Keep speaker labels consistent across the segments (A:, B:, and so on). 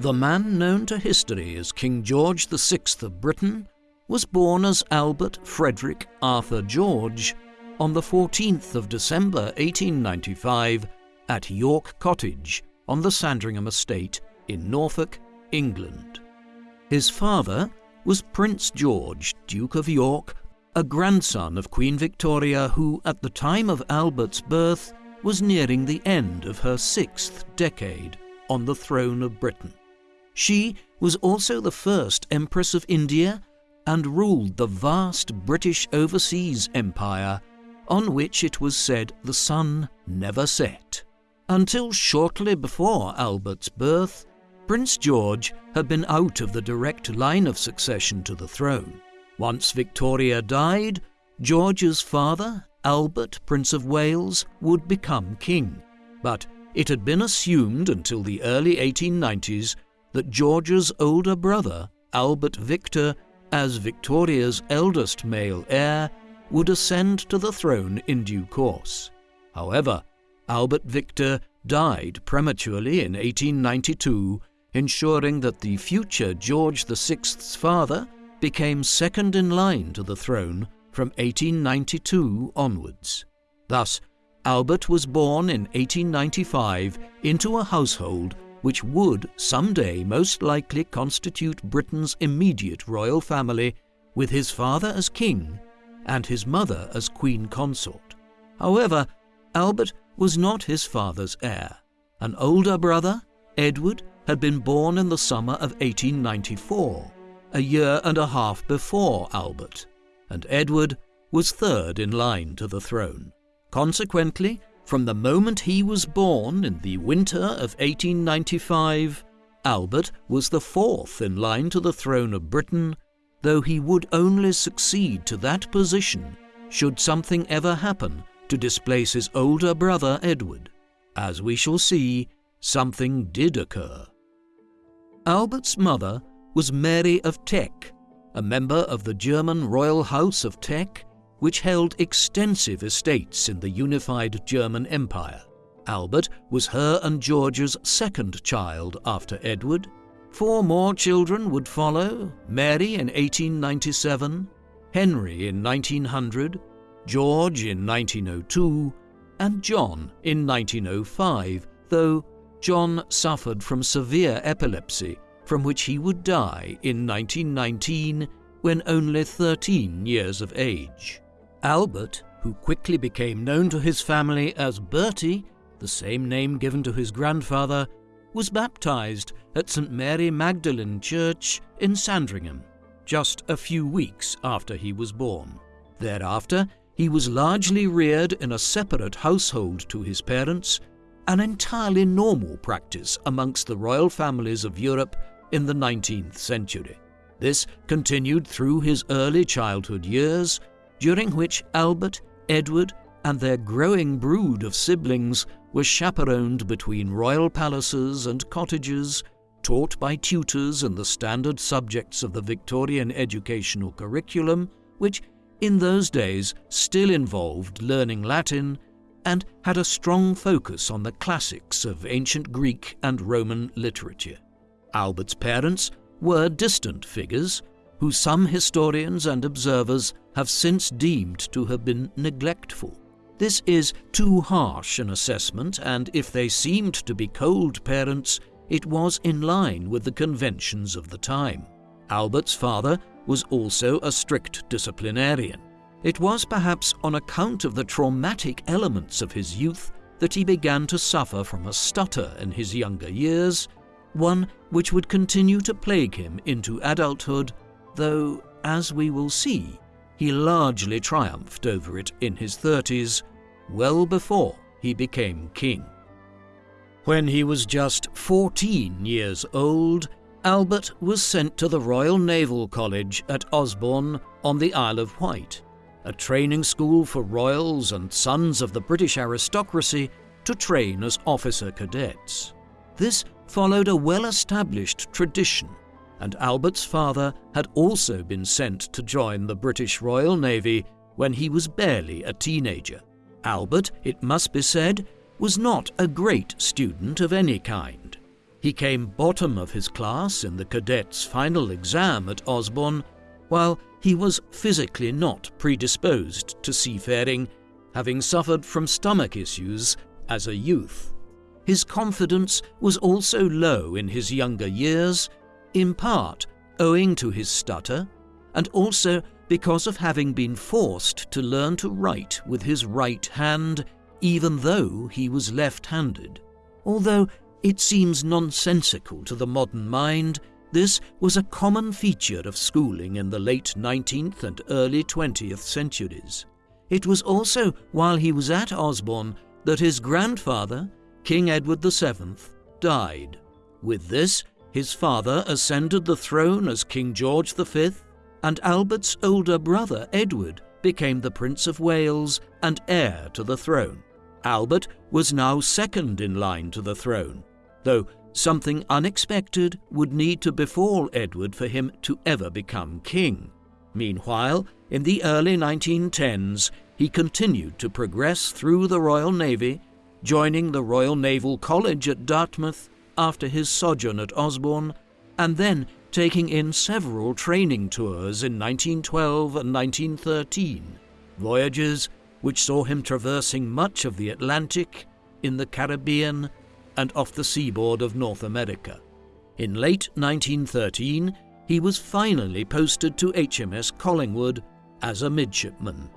A: The man known to history as King George VI of Britain was born as Albert Frederick Arthur George on the 14th of December 1895 at York Cottage on the Sandringham estate in Norfolk, England. His father was Prince George, Duke of York, a grandson of Queen Victoria who, at the time of Albert's birth, was nearing the end of her sixth decade on the throne of Britain. She was also the first Empress of India and ruled the vast British overseas empire on which it was said the sun never set. Until shortly before Albert's birth, Prince George had been out of the direct line of succession to the throne. Once Victoria died, George's father, Albert, Prince of Wales, would become king. But it had been assumed until the early 1890s that George's older brother, Albert Victor, as Victoria's eldest male heir, would ascend to the throne in due course. However, Albert Victor died prematurely in 1892 ensuring that the future George VI's father became second in line to the throne from 1892 onwards. Thus, Albert was born in 1895 into a household which would someday most likely constitute Britain's immediate royal family, with his father as king and his mother as queen consort. However, Albert was not his father's heir. An older brother, Edward, had been born in the summer of 1894, a year and a half before Albert, and Edward was third in line to the throne. Consequently, from the moment he was born in the winter of 1895, Albert was the fourth in line to the throne of Britain, though he would only succeed to that position should something ever happen to displace his older brother Edward. As we shall see, something did occur. Albert's mother was Mary of Teck, a member of the German royal house of Teck, which held extensive estates in the unified German Empire. Albert was her and George's second child after Edward. Four more children would follow Mary in 1897, Henry in 1900, George in 1902, and John in 1905, though John suffered from severe epilepsy, from which he would die in 1919 when only 13 years of age. Albert, who quickly became known to his family as Bertie, the same name given to his grandfather, was baptized at St. Mary Magdalene Church in Sandringham, just a few weeks after he was born. Thereafter, he was largely reared in a separate household to his parents an entirely normal practice amongst the royal families of Europe in the 19th century. This continued through his early childhood years, during which Albert, Edward, and their growing brood of siblings were chaperoned between royal palaces and cottages, taught by tutors in the standard subjects of the Victorian educational curriculum, which in those days still involved learning Latin and had a strong focus on the classics of ancient Greek and Roman literature. Albert's parents were distant figures who some historians and observers have since deemed to have been neglectful. This is too harsh an assessment, and if they seemed to be cold parents, it was in line with the conventions of the time. Albert's father was also a strict disciplinarian. It was perhaps on account of the traumatic elements of his youth that he began to suffer from a stutter in his younger years, one which would continue to plague him into adulthood, though, as we will see, he largely triumphed over it in his 30s, well before he became king. When he was just 14 years old, Albert was sent to the Royal Naval College at Osborne on the Isle of Wight a training school for royals and sons of the British aristocracy to train as officer cadets. This followed a well established tradition, and Albert's father had also been sent to join the British Royal Navy when he was barely a teenager. Albert, it must be said, was not a great student of any kind. He came bottom of his class in the cadets' final exam at Osborne, while he was physically not predisposed to seafaring, having suffered from stomach issues as a youth. His confidence was also low in his younger years, in part owing to his stutter, and also because of having been forced to learn to write with his right hand, even though he was left handed. Although it seems nonsensical to the modern mind, this was a common feature of schooling in the late 19th and early 20th centuries. It was also while he was at Osborne that his grandfather, King Edward VII, died. With this, his father ascended the throne as King George V, and Albert's older brother Edward became the Prince of Wales and heir to the throne. Albert was now second in line to the throne, though something unexpected would need to befall Edward for him to ever become king. Meanwhile, in the early 1910s, he continued to progress through the Royal Navy, joining the Royal Naval College at Dartmouth after his sojourn at Osborne, and then taking in several training tours in 1912 and 1913, voyages which saw him traversing much of the Atlantic, in the Caribbean, and off the seaboard of North America. In late 1913, he was finally posted to HMS Collingwood as a midshipman.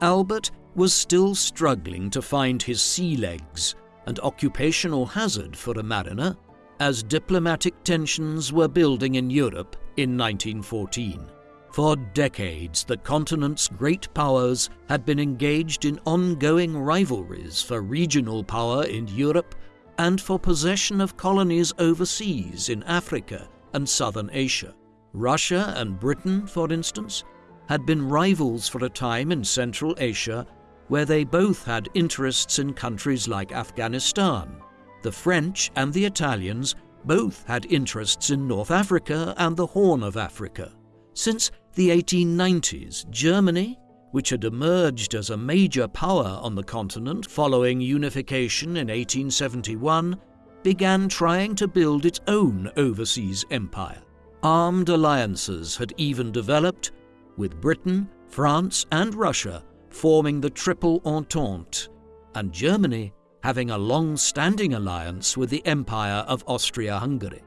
A: Albert was still struggling to find his sea legs, an occupational hazard for a mariner, as diplomatic tensions were building in Europe in 1914. For decades, the continent's great powers had been engaged in ongoing rivalries for regional power in Europe and for possession of colonies overseas in Africa and southern Asia. Russia and Britain, for instance, had been rivals for a time in Central Asia, where they both had interests in countries like Afghanistan. The French and the Italians both had interests in North Africa and the Horn of Africa. Since the 1890s, Germany, which had emerged as a major power on the continent following unification in 1871, began trying to build its own overseas empire. Armed alliances had even developed, with Britain, France, and Russia forming the Triple Entente, and Germany having a long standing alliance with the Empire of Austria Hungary.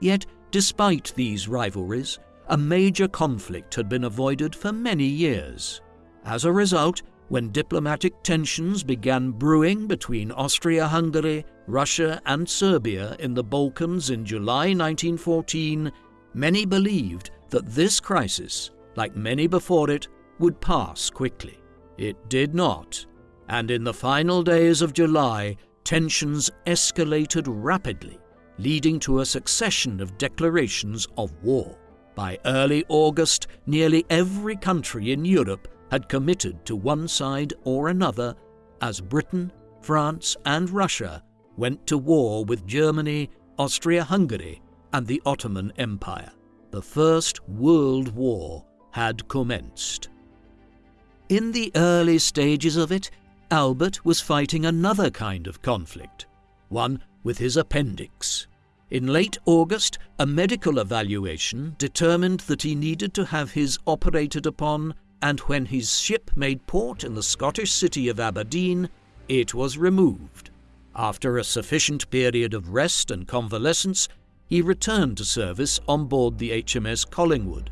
A: Yet, despite these rivalries, a major conflict had been avoided for many years. As a result, when diplomatic tensions began brewing between Austria Hungary, Russia, and Serbia in the Balkans in July 1914, many believed that this crisis, like many before it, would pass quickly. It did not, and in the final days of July, tensions escalated rapidly, leading to a succession of declarations of war. By early August, nearly every country in Europe had committed to one side or another as Britain, France, and Russia went to war with Germany, Austria Hungary, and the Ottoman Empire. The First World War had commenced. In the early stages of it, Albert was fighting another kind of conflict, one with his appendix. In late August, a medical evaluation determined that he needed to have his operated upon, and when his ship made port in the Scottish city of Aberdeen, it was removed. After a sufficient period of rest and convalescence, he returned to service on board the HMS Collingwood.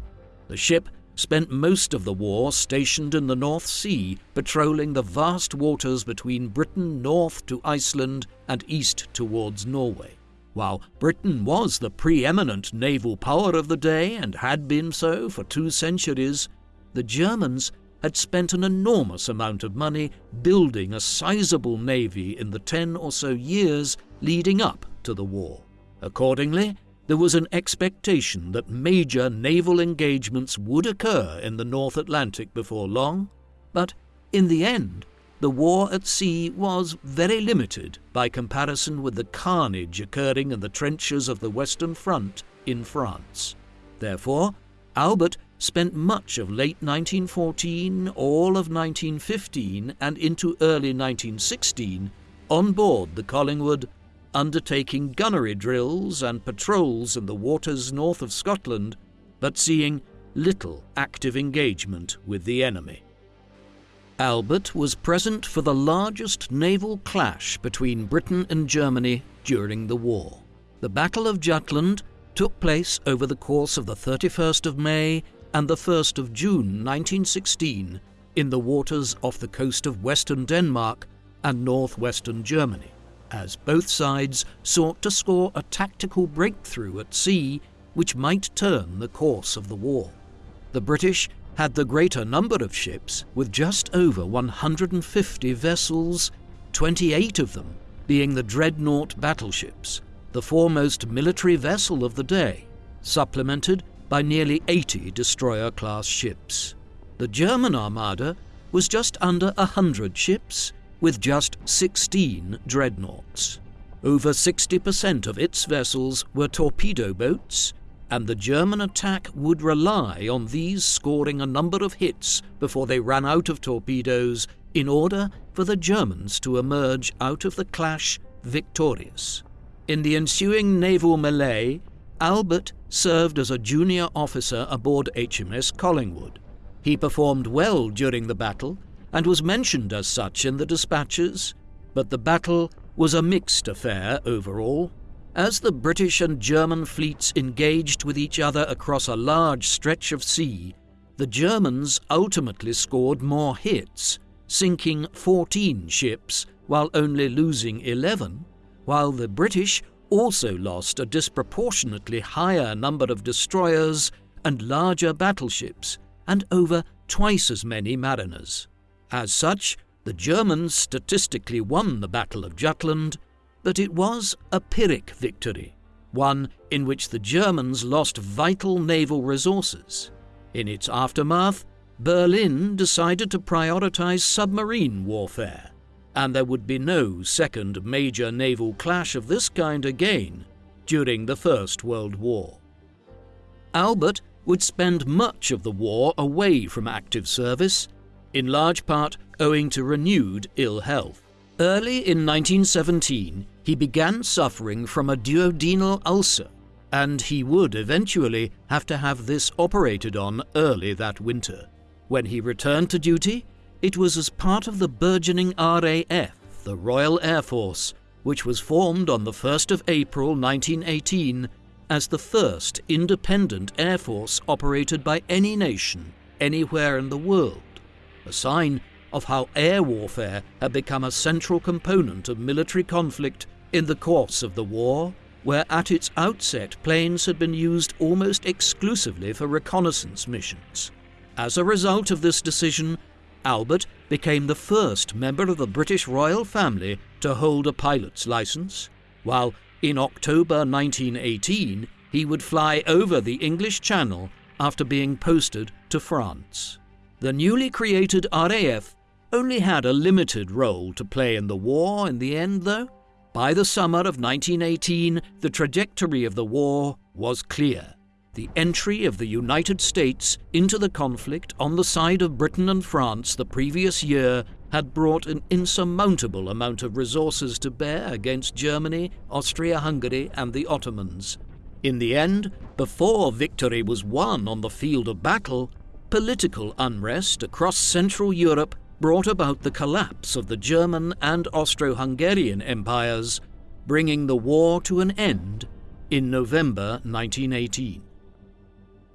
A: The ship spent most of the war stationed in the North Sea, patrolling the vast waters between Britain north to Iceland and east towards Norway. While Britain was the preeminent naval power of the day and had been so for two centuries, the Germans had spent an enormous amount of money building a sizable navy in the ten or so years leading up to the war. Accordingly, there was an expectation that major naval engagements would occur in the North Atlantic before long, but in the end, the war at sea was very limited by comparison with the carnage occurring in the trenches of the Western Front in France. Therefore, Albert spent much of late 1914, all of 1915, and into early 1916 on board the Collingwood, undertaking gunnery drills and patrols in the waters north of Scotland, but seeing little active engagement with the enemy. Albert was present for the largest naval clash between Britain and Germany during the war. The Battle of Jutland took place over the course of the 31st of May and the 1st of June 1916 in the waters off the coast of western Denmark and northwestern Germany, as both sides sought to score a tactical breakthrough at sea which might turn the course of the war. The British had the greater number of ships, with just over 150 vessels, 28 of them being the dreadnought battleships, the foremost military vessel of the day, supplemented by nearly 80 destroyer class ships. The German armada was just under 100 ships, with just 16 dreadnoughts. Over 60% of its vessels were torpedo boats, and the German attack would rely on these scoring a number of hits before they ran out of torpedoes in order for the Germans to emerge out of the clash victorious. In the ensuing naval melee, Albert served as a junior officer aboard HMS Collingwood. He performed well during the battle and was mentioned as such in the dispatches, but the battle was a mixed affair overall. As the British and German fleets engaged with each other across a large stretch of sea, the Germans ultimately scored more hits, sinking 14 ships while only losing 11, while the British also lost a disproportionately higher number of destroyers and larger battleships, and over twice as many mariners. As such, the Germans statistically won the Battle of Jutland, but it was a Pyrrhic victory, one in which the Germans lost vital naval resources. In its aftermath, Berlin decided to prioritize submarine warfare, and there would be no second major naval clash of this kind again during the First World War. Albert would spend much of the war away from active service, in large part owing to renewed ill health. Early in 1917, he began suffering from a duodenal ulcer, and he would eventually have to have this operated on early that winter. When he returned to duty, it was as part of the burgeoning RAF, the Royal Air Force, which was formed on the 1st of April 1918 as the first independent air force operated by any nation anywhere in the world, a sign of how air warfare had become a central component of military conflict in the course of the war, where at its outset planes had been used almost exclusively for reconnaissance missions. As a result of this decision, Albert became the first member of the British royal family to hold a pilot's license, while in October 1918 he would fly over the English Channel after being posted to France. The newly created RAF only had a limited role to play in the war in the end, though. By the summer of 1918, the trajectory of the war was clear the entry of the United States into the conflict on the side of Britain and France the previous year had brought an insurmountable amount of resources to bear against Germany, Austria Hungary, and the Ottomans. In the end, before victory was won on the field of battle, political unrest across Central Europe brought about the collapse of the German and Austro Hungarian empires, bringing the war to an end in November 1918.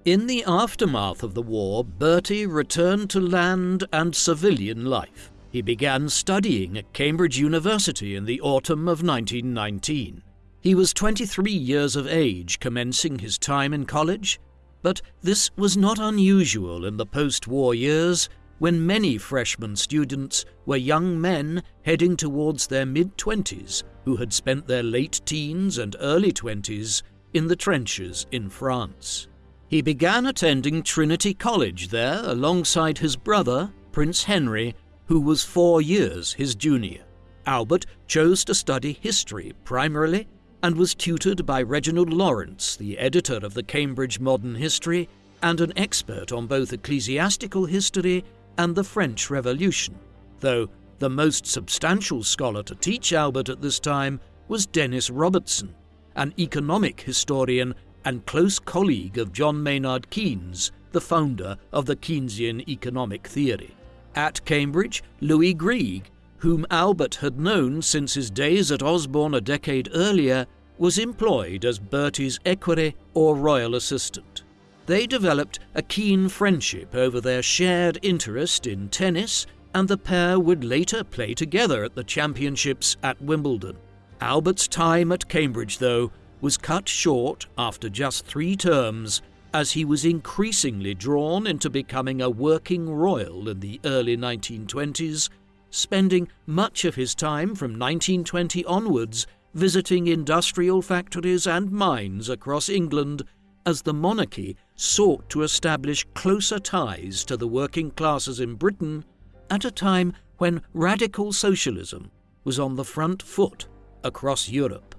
A: In the aftermath of the war, Bertie returned to land and civilian life. He began studying at Cambridge University in the autumn of 1919. He was 23 years of age commencing his time in college, but this was not unusual in the post war years when many freshman students were young men heading towards their mid 20s who had spent their late teens and early 20s in the trenches in France. He began attending Trinity College there alongside his brother, Prince Henry, who was four years his junior. Albert chose to study history primarily and was tutored by Reginald Lawrence, the editor of the Cambridge Modern History and an expert on both ecclesiastical history and the French Revolution, though the most substantial scholar to teach Albert at this time was Dennis Robertson, an economic historian and close colleague of John Maynard Keynes, the founder of the Keynesian economic theory. At Cambridge, Louis Greig, whom Albert had known since his days at Osborne a decade earlier, was employed as Bertie's equerry or royal assistant. They developed a keen friendship over their shared interest in tennis, and the pair would later play together at the championships at Wimbledon. Albert's time at Cambridge, though, was cut short after just three terms as he was increasingly drawn into becoming a working royal in the early 1920s, spending much of his time from 1920 onwards visiting industrial factories and mines across England as the monarchy sought to establish closer ties to the working classes in Britain at a time when radical socialism was on the front foot across Europe.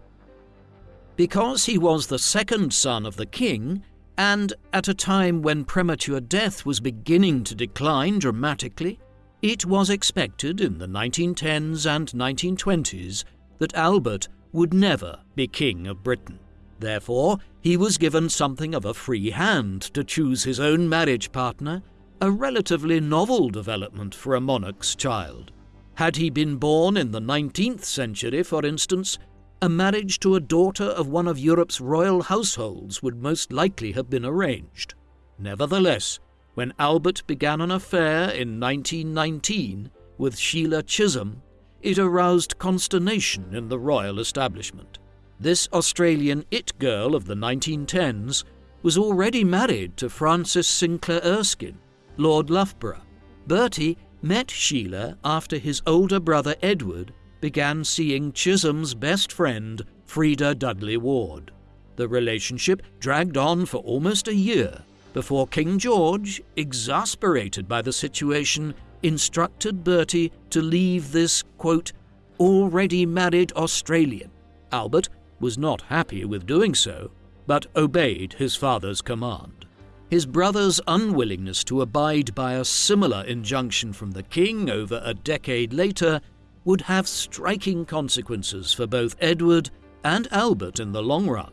A: Because he was the second son of the king, and at a time when premature death was beginning to decline dramatically, it was expected in the 1910s and 1920s that Albert would never be King of Britain. Therefore, he was given something of a free hand to choose his own marriage partner, a relatively novel development for a monarch's child. Had he been born in the 19th century, for instance, a marriage to a daughter of one of Europe's royal households would most likely have been arranged. Nevertheless, when Albert began an affair in 1919 with Sheila Chisholm, it aroused consternation in the royal establishment. This Australian it girl of the 1910s was already married to Francis Sinclair Erskine, Lord Loughborough. Bertie met Sheila after his older brother Edward began seeing Chisholm's best friend, Freda Dudley Ward. The relationship dragged on for almost a year before King George, exasperated by the situation, instructed Bertie to leave this, quote, already married Australian. Albert was not happy with doing so, but obeyed his father's command. His brother's unwillingness to abide by a similar injunction from the king over a decade later would have striking consequences for both Edward and Albert in the long run.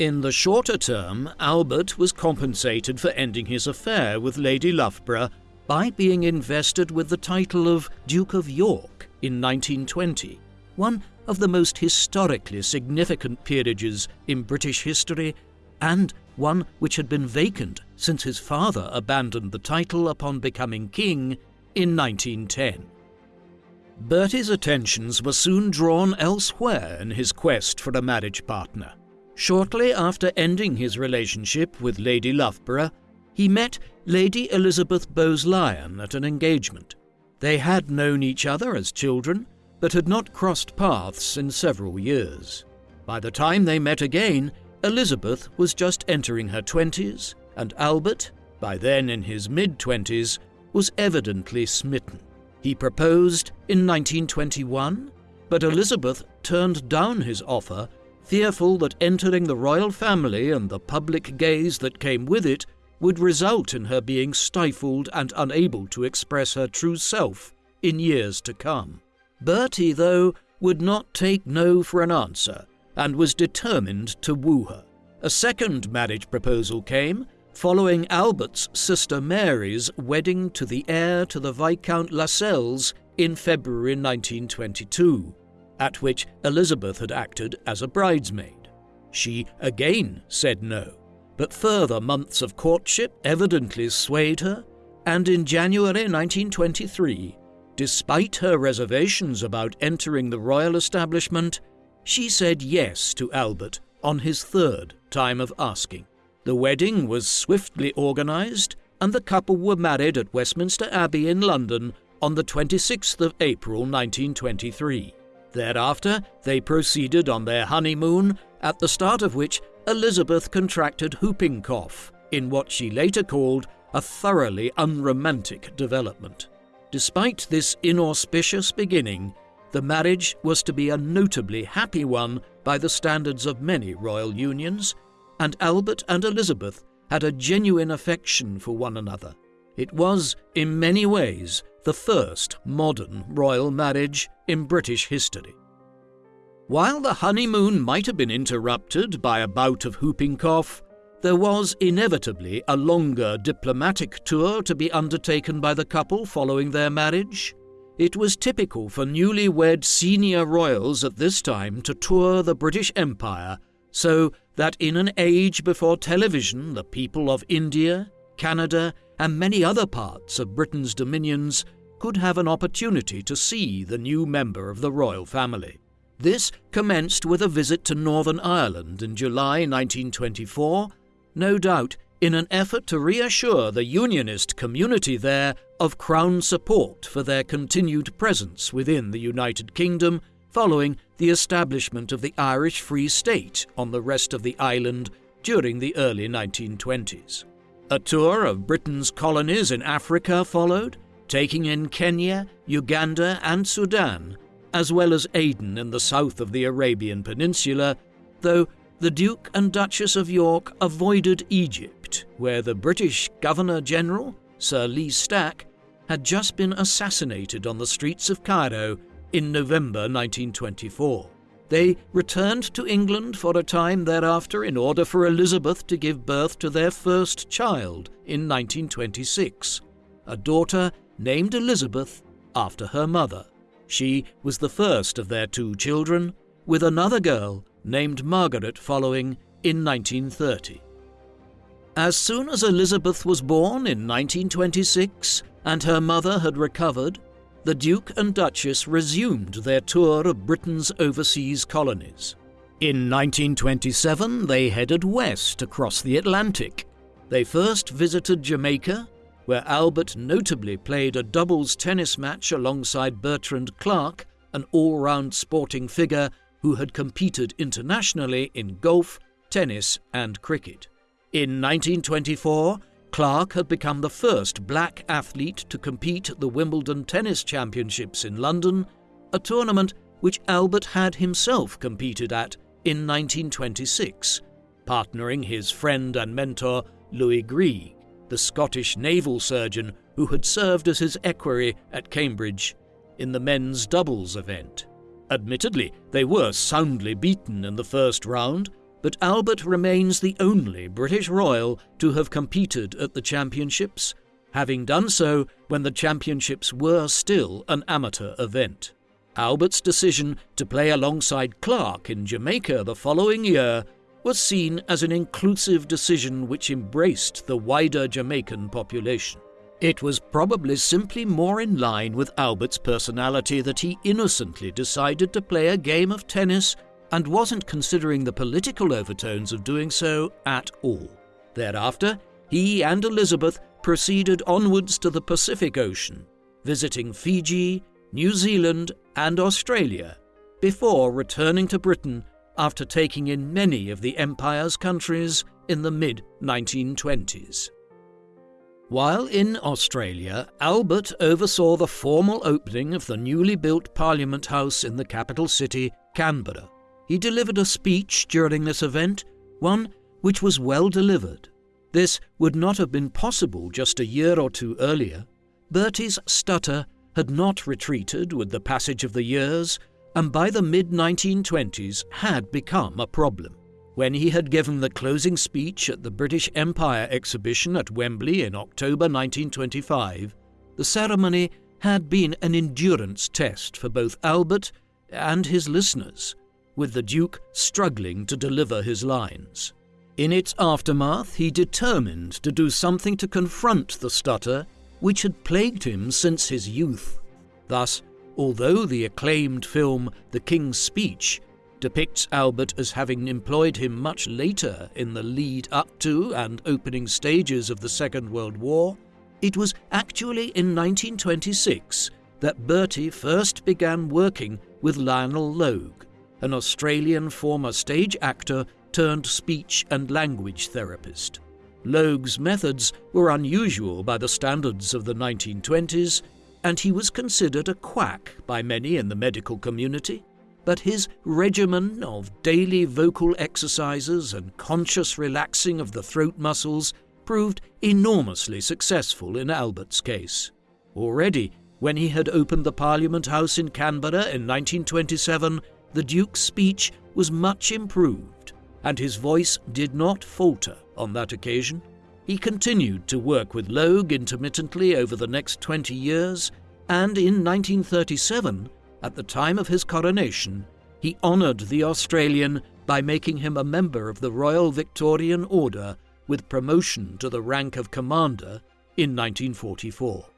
A: In the shorter term, Albert was compensated for ending his affair with Lady Loughborough by being invested with the title of Duke of York in 1920, one of the most historically significant peerages in British history, and one which had been vacant since his father abandoned the title upon becoming king in 1910. Bertie's attentions were soon drawn elsewhere in his quest for a marriage partner. Shortly after ending his relationship with Lady Loughborough, he met Lady Elizabeth Bowes-Lyon at an engagement. They had known each other as children, but had not crossed paths in several years. By the time they met again, Elizabeth was just entering her twenties, and Albert, by then in his mid twenties, was evidently smitten. He proposed in 1921, but Elizabeth turned down his offer, fearful that entering the royal family and the public gaze that came with it would result in her being stifled and unable to express her true self in years to come. Bertie, though, would not take no for an answer, and was determined to woo her. A second marriage proposal came, following Albert's sister Mary's wedding to the heir to the Viscount Lascelles in February 1922, at which Elizabeth had acted as a bridesmaid. She again said no, but further months of courtship evidently swayed her, and in January 1923, despite her reservations about entering the royal establishment, she said yes to Albert on his third time of asking. The wedding was swiftly organised, and the couple were married at Westminster Abbey in London on the 26th of April 1923. Thereafter, they proceeded on their honeymoon, at the start of which Elizabeth contracted whooping cough, in what she later called a thoroughly unromantic development. Despite this inauspicious beginning, the marriage was to be a notably happy one by the standards of many royal unions, and Albert and Elizabeth had a genuine affection for one another. It was, in many ways, the first modern royal marriage in British history. While the honeymoon might have been interrupted by a bout of whooping cough, there was inevitably a longer diplomatic tour to be undertaken by the couple following their marriage. It was typical for newly wed senior royals at this time to tour the British Empire, so that in an age before television, the people of India, Canada, and many other parts of Britain's dominions could have an opportunity to see the new member of the royal family. This commenced with a visit to Northern Ireland in July 1924, no doubt in an effort to reassure the Unionist community there of Crown support for their continued presence within the United Kingdom following the establishment of the Irish Free State on the rest of the island during the early 1920s. A tour of Britain's colonies in Africa followed, taking in Kenya, Uganda, and Sudan, as well as Aden in the south of the Arabian Peninsula, though the Duke and Duchess of York avoided Egypt, where the British Governor General, Sir Lee Stack, had just been assassinated on the streets of Cairo in November 1924. They returned to England for a time thereafter in order for Elizabeth to give birth to their first child in 1926, a daughter named Elizabeth after her mother. She was the first of their two children, with another girl named Margaret following in 1930. As soon as Elizabeth was born in 1926 and her mother had recovered, the Duke and Duchess resumed their tour of Britain's overseas colonies. In 1927, they headed west across the Atlantic. They first visited Jamaica, where Albert notably played a doubles tennis match alongside Bertrand Clarke, an all round sporting figure who had competed internationally in golf, tennis, and cricket. In 1924, Clarke had become the first black athlete to compete at the Wimbledon Tennis Championships in London, a tournament which Albert had himself competed at in 1926, partnering his friend and mentor Louis Greig, the Scottish naval surgeon who had served as his equerry at Cambridge in the men's doubles event. Admittedly, they were soundly beaten in the first round, but Albert remains the only British royal to have competed at the championships, having done so when the championships were still an amateur event. Albert's decision to play alongside Clarke in Jamaica the following year was seen as an inclusive decision which embraced the wider Jamaican population. It was probably simply more in line with Albert's personality that he innocently decided to play a game of tennis and wasn't considering the political overtones of doing so at all. Thereafter, he and Elizabeth proceeded onwards to the Pacific Ocean, visiting Fiji, New Zealand, and Australia, before returning to Britain after taking in many of the Empire's countries in the mid 1920s. While in Australia, Albert oversaw the formal opening of the newly built Parliament House in the capital city, Canberra. He delivered a speech during this event, one which was well delivered. This would not have been possible just a year or two earlier. Bertie's stutter had not retreated with the passage of the years, and by the mid 1920s had become a problem. When he had given the closing speech at the British Empire exhibition at Wembley in October 1925, the ceremony had been an endurance test for both Albert and his listeners, with the Duke struggling to deliver his lines. In its aftermath, he determined to do something to confront the stutter which had plagued him since his youth. Thus, although the acclaimed film The King's Speech depicts Albert as having employed him much later in the lead up to and opening stages of the Second World War, it was actually in 1926 that Bertie first began working with Lionel Logue, an Australian former stage actor turned speech and language therapist. Logue's methods were unusual by the standards of the 1920s, and he was considered a quack by many in the medical community but his regimen of daily vocal exercises and conscious relaxing of the throat muscles proved enormously successful in Albert's case. Already, when he had opened the Parliament House in Canberra in 1927, the Duke's speech was much improved, and his voice did not falter on that occasion. He continued to work with Logue intermittently over the next 20 years, and in 1937, at the time of his coronation, he honoured the Australian by making him a member of the Royal Victorian Order with promotion to the rank of Commander in 1944.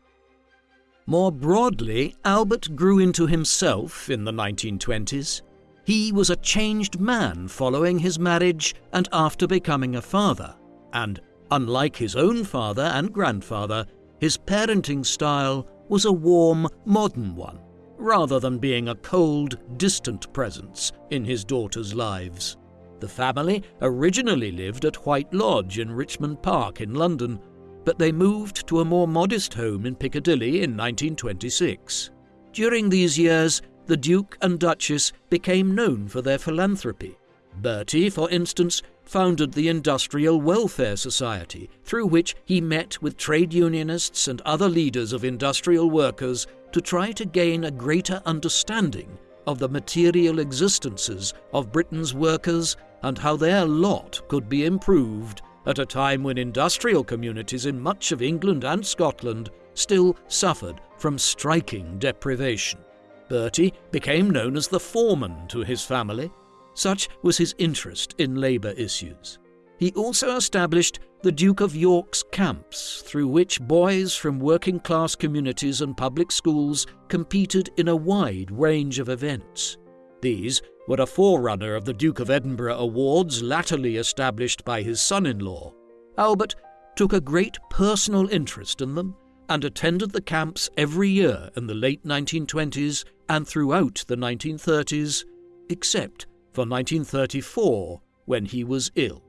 A: More broadly, Albert grew into himself in the 1920s. He was a changed man following his marriage and after becoming a father, and unlike his own father and grandfather, his parenting style was a warm, modern one, rather than being a cold, distant presence in his daughters' lives. The family originally lived at White Lodge in Richmond Park in London, but they moved to a more modest home in Piccadilly in 1926. During these years, the Duke and Duchess became known for their philanthropy. Bertie, for instance, founded the Industrial Welfare Society, through which he met with trade unionists and other leaders of industrial workers to try to gain a greater understanding of the material existences of Britain's workers and how their lot could be improved at a time when industrial communities in much of England and Scotland still suffered from striking deprivation. Bertie became known as the foreman to his family. Such was his interest in labour issues. He also established the Duke of York's camps, through which boys from working class communities and public schools competed in a wide range of events. These were a forerunner of the Duke of Edinburgh Awards latterly established by his son in law. Albert took a great personal interest in them and attended the camps every year in the late 1920s and throughout the 1930s, except for 1934 when he was ill.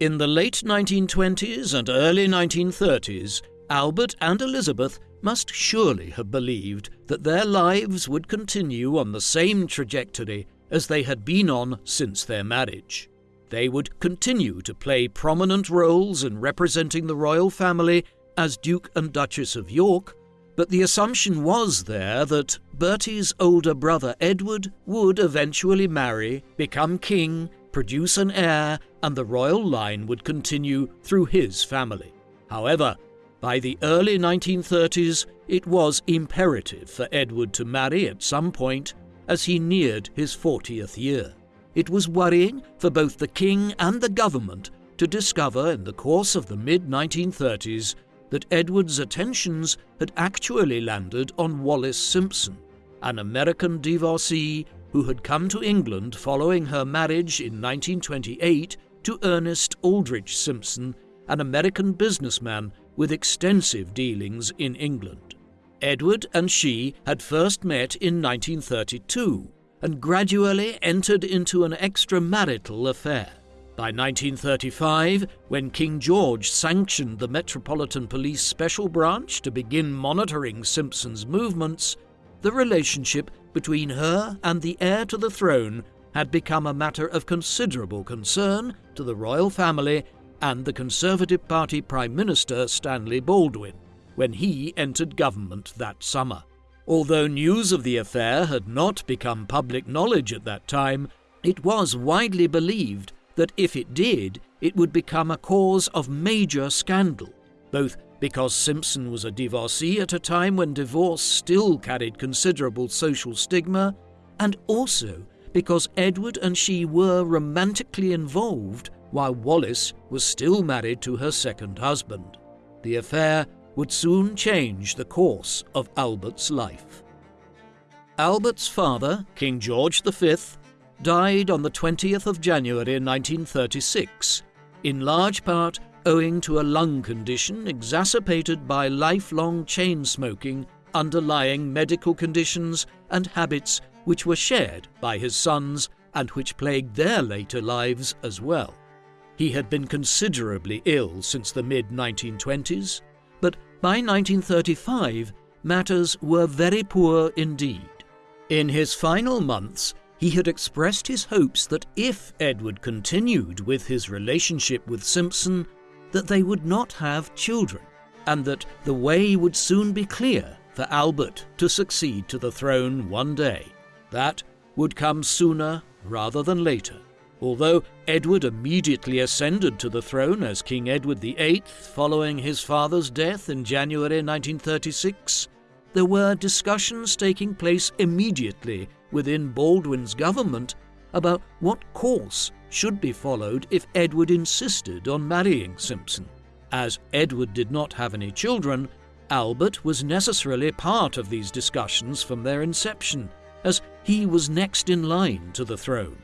A: In the late 1920s and early 1930s, Albert and Elizabeth must surely have believed that their lives would continue on the same trajectory as they had been on since their marriage. They would continue to play prominent roles in representing the royal family as Duke and Duchess of York, but the assumption was there that Bertie's older brother Edward would eventually marry, become king, produce an heir, and the royal line would continue through his family. However, by the early 1930s, it was imperative for Edward to marry at some point as he neared his 40th year. It was worrying for both the king and the government to discover in the course of the mid 1930s that Edward's attentions had actually landed on Wallis Simpson, an American divorcee who had come to England following her marriage in 1928 to Ernest Aldrich Simpson, an American businessman with extensive dealings in England. Edward and she had first met in 1932 and gradually entered into an extramarital affair. By 1935, when King George sanctioned the Metropolitan Police Special Branch to begin monitoring Simpson's movements, the relationship between her and the heir to the throne had become a matter of considerable concern to the royal family and the Conservative Party Prime Minister Stanley Baldwin when he entered government that summer. Although news of the affair had not become public knowledge at that time, it was widely believed that if it did, it would become a cause of major scandal, both because Simpson was a divorcee at a time when divorce still carried considerable social stigma, and also because Edward and she were romantically involved while Wallis was still married to her second husband. The affair would soon change the course of Albert's life. Albert's father, King George V, died on the 20th of January 1936, in large part owing to a lung condition exacerbated by lifelong chain smoking, underlying medical conditions, and habits which were shared by his sons and which plagued their later lives as well. He had been considerably ill since the mid 1920s, but by 1935 matters were very poor indeed. In his final months, he had expressed his hopes that if Edward continued with his relationship with Simpson, that they would not have children, and that the way would soon be clear for Albert to succeed to the throne one day. That would come sooner rather than later. Although Edward immediately ascended to the throne as King Edward VIII following his father's death in January 1936, there were discussions taking place immediately within Baldwin's government about what course should be followed if Edward insisted on marrying Simpson. As Edward did not have any children, Albert was necessarily part of these discussions from their inception, as he was next in line to the throne.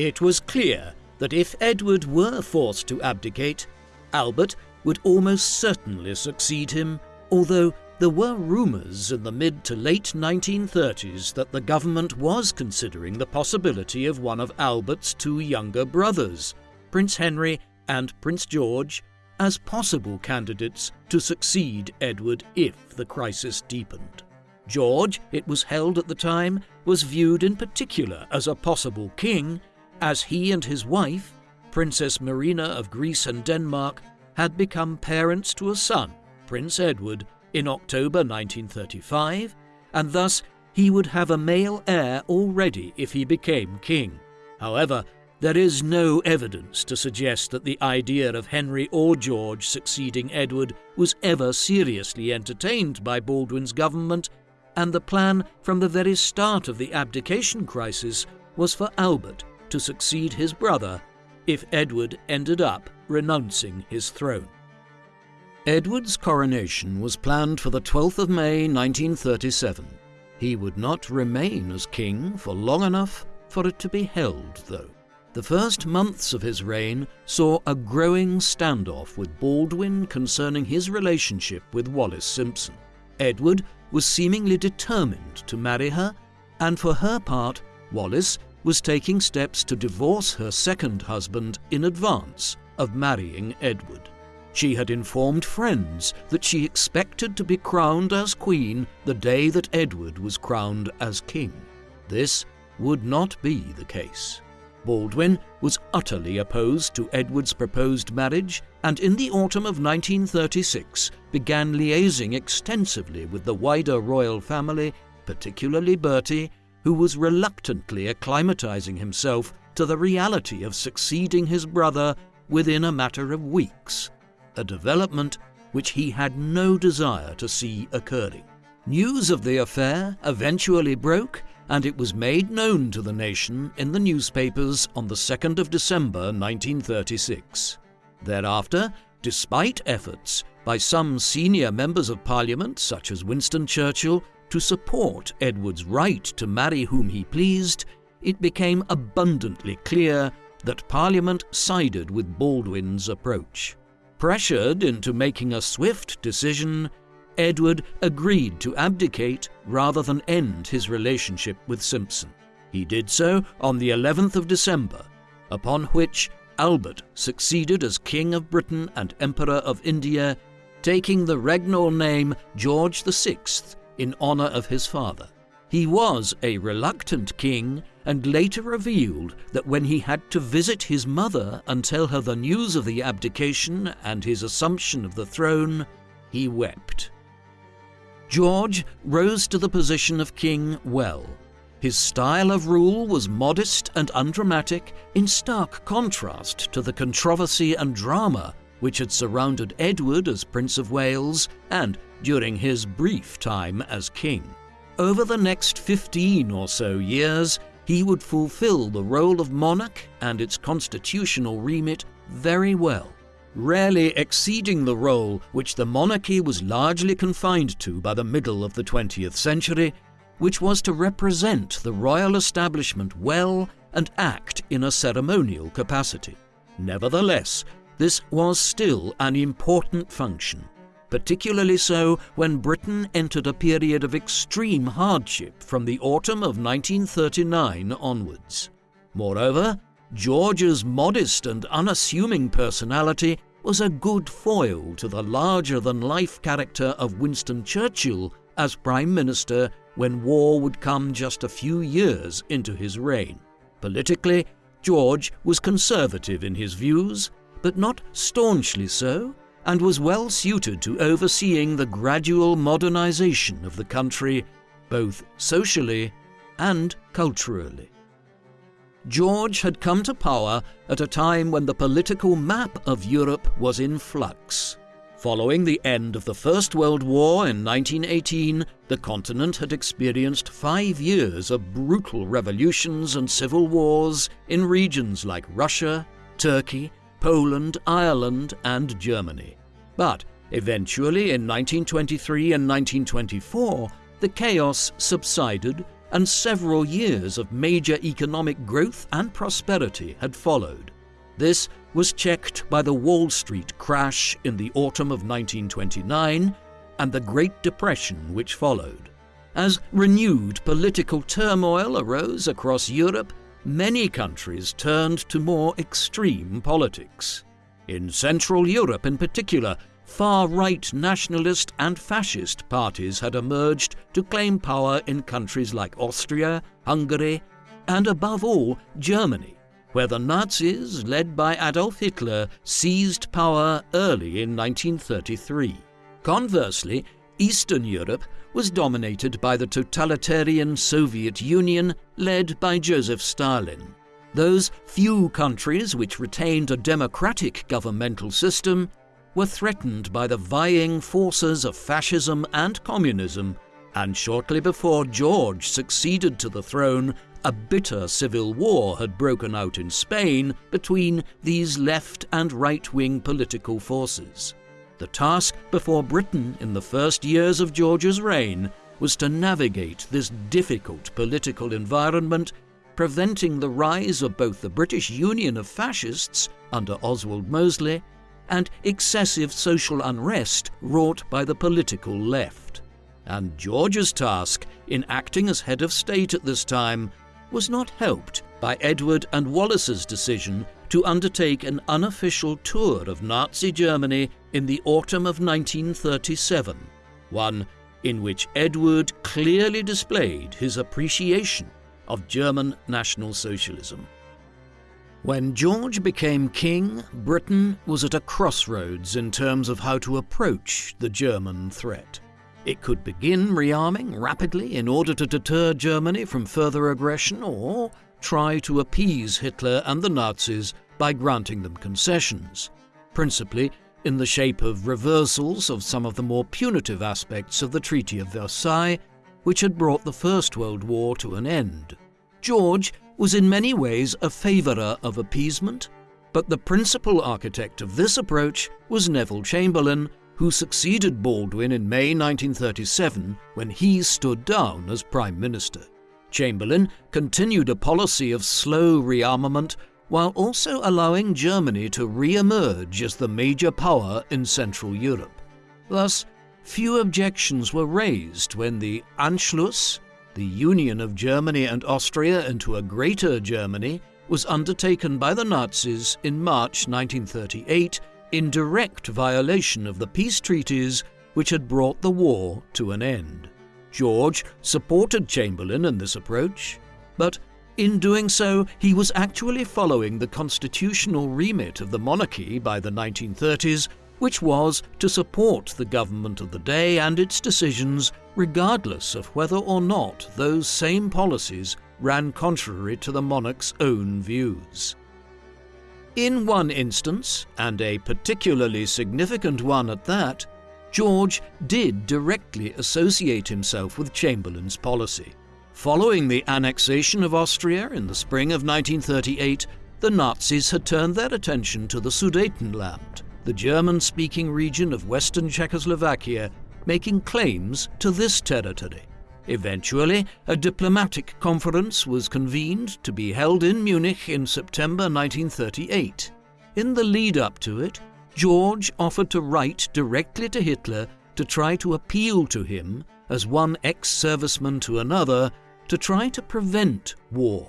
A: It was clear that if Edward were forced to abdicate, Albert would almost certainly succeed him, although there were rumours in the mid to late 1930s that the government was considering the possibility of one of Albert's two younger brothers, Prince Henry and Prince George, as possible candidates to succeed Edward if the crisis deepened. George, it was held at the time, was viewed in particular as a possible king, as he and his wife, Princess Marina of Greece and Denmark, had become parents to a son, Prince Edward, in October 1935, and thus he would have a male heir already if he became king. However, there is no evidence to suggest that the idea of Henry or George succeeding Edward was ever seriously entertained by Baldwin's government, and the plan from the very start of the abdication crisis was for Albert to succeed his brother if Edward ended up renouncing his throne. Edward's coronation was planned for the 12th of May 1937. He would not remain as king for long enough for it to be held, though. The first months of his reign saw a growing standoff with Baldwin concerning his relationship with Wallis Simpson. Edward was seemingly determined to marry her, and for her part, Wallis was taking steps to divorce her second husband in advance of marrying Edward. She had informed friends that she expected to be crowned as queen the day that Edward was crowned as king. This would not be the case. Baldwin was utterly opposed to Edward's proposed marriage and in the autumn of 1936 began liaising extensively with the wider royal family, particularly Bertie, who was reluctantly acclimatizing himself to the reality of succeeding his brother within a matter of weeks a development which he had no desire to see occurring. News of the affair eventually broke, and it was made known to the nation in the newspapers on the 2nd of December 1936. Thereafter, despite efforts by some senior members of Parliament, such as Winston Churchill, to support Edward's right to marry whom he pleased, it became abundantly clear that Parliament sided with Baldwin's approach. Pressured into making a swift decision, Edward agreed to abdicate rather than end his relationship with Simpson. He did so on the 11th of December, upon which Albert succeeded as King of Britain and Emperor of India, taking the regnal name George VI in honour of his father. He was a reluctant king and later revealed that when he had to visit his mother and tell her the news of the abdication and his assumption of the throne, he wept. George rose to the position of king well. His style of rule was modest and undramatic, in stark contrast to the controversy and drama which had surrounded Edward as Prince of Wales and during his brief time as king. Over the next 15 or so years, he would fulfill the role of monarch and its constitutional remit very well, rarely exceeding the role which the monarchy was largely confined to by the middle of the 20th century, which was to represent the royal establishment well and act in a ceremonial capacity. Nevertheless, this was still an important function particularly so when Britain entered a period of extreme hardship from the autumn of 1939 onwards. Moreover, George's modest and unassuming personality was a good foil to the larger than life character of Winston Churchill as Prime Minister when war would come just a few years into his reign. Politically, George was conservative in his views, but not staunchly so, and was well suited to overseeing the gradual modernization of the country, both socially and culturally. George had come to power at a time when the political map of Europe was in flux. Following the end of the First World War in 1918, the continent had experienced five years of brutal revolutions and civil wars in regions like Russia, Turkey, Poland, Ireland, and Germany. But eventually, in 1923 and 1924, the chaos subsided and several years of major economic growth and prosperity had followed. This was checked by the Wall Street crash in the autumn of 1929 and the Great Depression which followed. As renewed political turmoil arose across Europe, many countries turned to more extreme politics. In Central Europe, in particular, far right nationalist and fascist parties had emerged to claim power in countries like Austria, Hungary, and above all, Germany where the Nazis, led by Adolf Hitler, seized power early in 1933. Conversely, Eastern Europe was dominated by the totalitarian Soviet Union led by Joseph Stalin. Those few countries which retained a democratic governmental system were threatened by the vying forces of fascism and communism, and shortly before George succeeded to the throne, a bitter civil war had broken out in Spain between these left and right wing political forces. The task before Britain in the first years of George's reign was to navigate this difficult political environment, preventing the rise of both the British Union of Fascists under Oswald Mosley and excessive social unrest wrought by the political left. And George's task in acting as head of state at this time was not helped by Edward and Wallis's decision to undertake an unofficial tour of Nazi Germany in the autumn of 1937, one in which Edward clearly displayed his appreciation of German National Socialism. When George became king, Britain was at a crossroads in terms of how to approach the German threat. It could begin rearming rapidly in order to deter Germany from further aggression, or try to appease Hitler and the Nazis by granting them concessions, principally in the shape of reversals of some of the more punitive aspects of the Treaty of Versailles, which had brought the First World War to an end. George was in many ways a favourer of appeasement, but the principal architect of this approach was Neville Chamberlain, who succeeded Baldwin in May 1937 when he stood down as Prime Minister. Chamberlain continued a policy of slow rearmament while also allowing Germany to re emerge as the major power in Central Europe. Thus, few objections were raised when the Anschluss, the union of Germany and Austria into a Greater Germany, was undertaken by the Nazis in March 1938 in direct violation of the peace treaties which had brought the war to an end. George supported Chamberlain in this approach, but in doing so, he was actually following the constitutional remit of the monarchy by the 1930s, which was to support the government of the day and its decisions, regardless of whether or not those same policies ran contrary to the monarch's own views. In one instance, and a particularly significant one at that, George did directly associate himself with Chamberlain's policy. Following the annexation of Austria in the spring of 1938, the Nazis had turned their attention to the Sudetenland, the German speaking region of western Czechoslovakia, making claims to this territory. Eventually, a diplomatic conference was convened to be held in Munich in September 1938. In the lead up to it, George offered to write directly to Hitler to try to appeal to him, as one ex serviceman to another, to try to prevent war.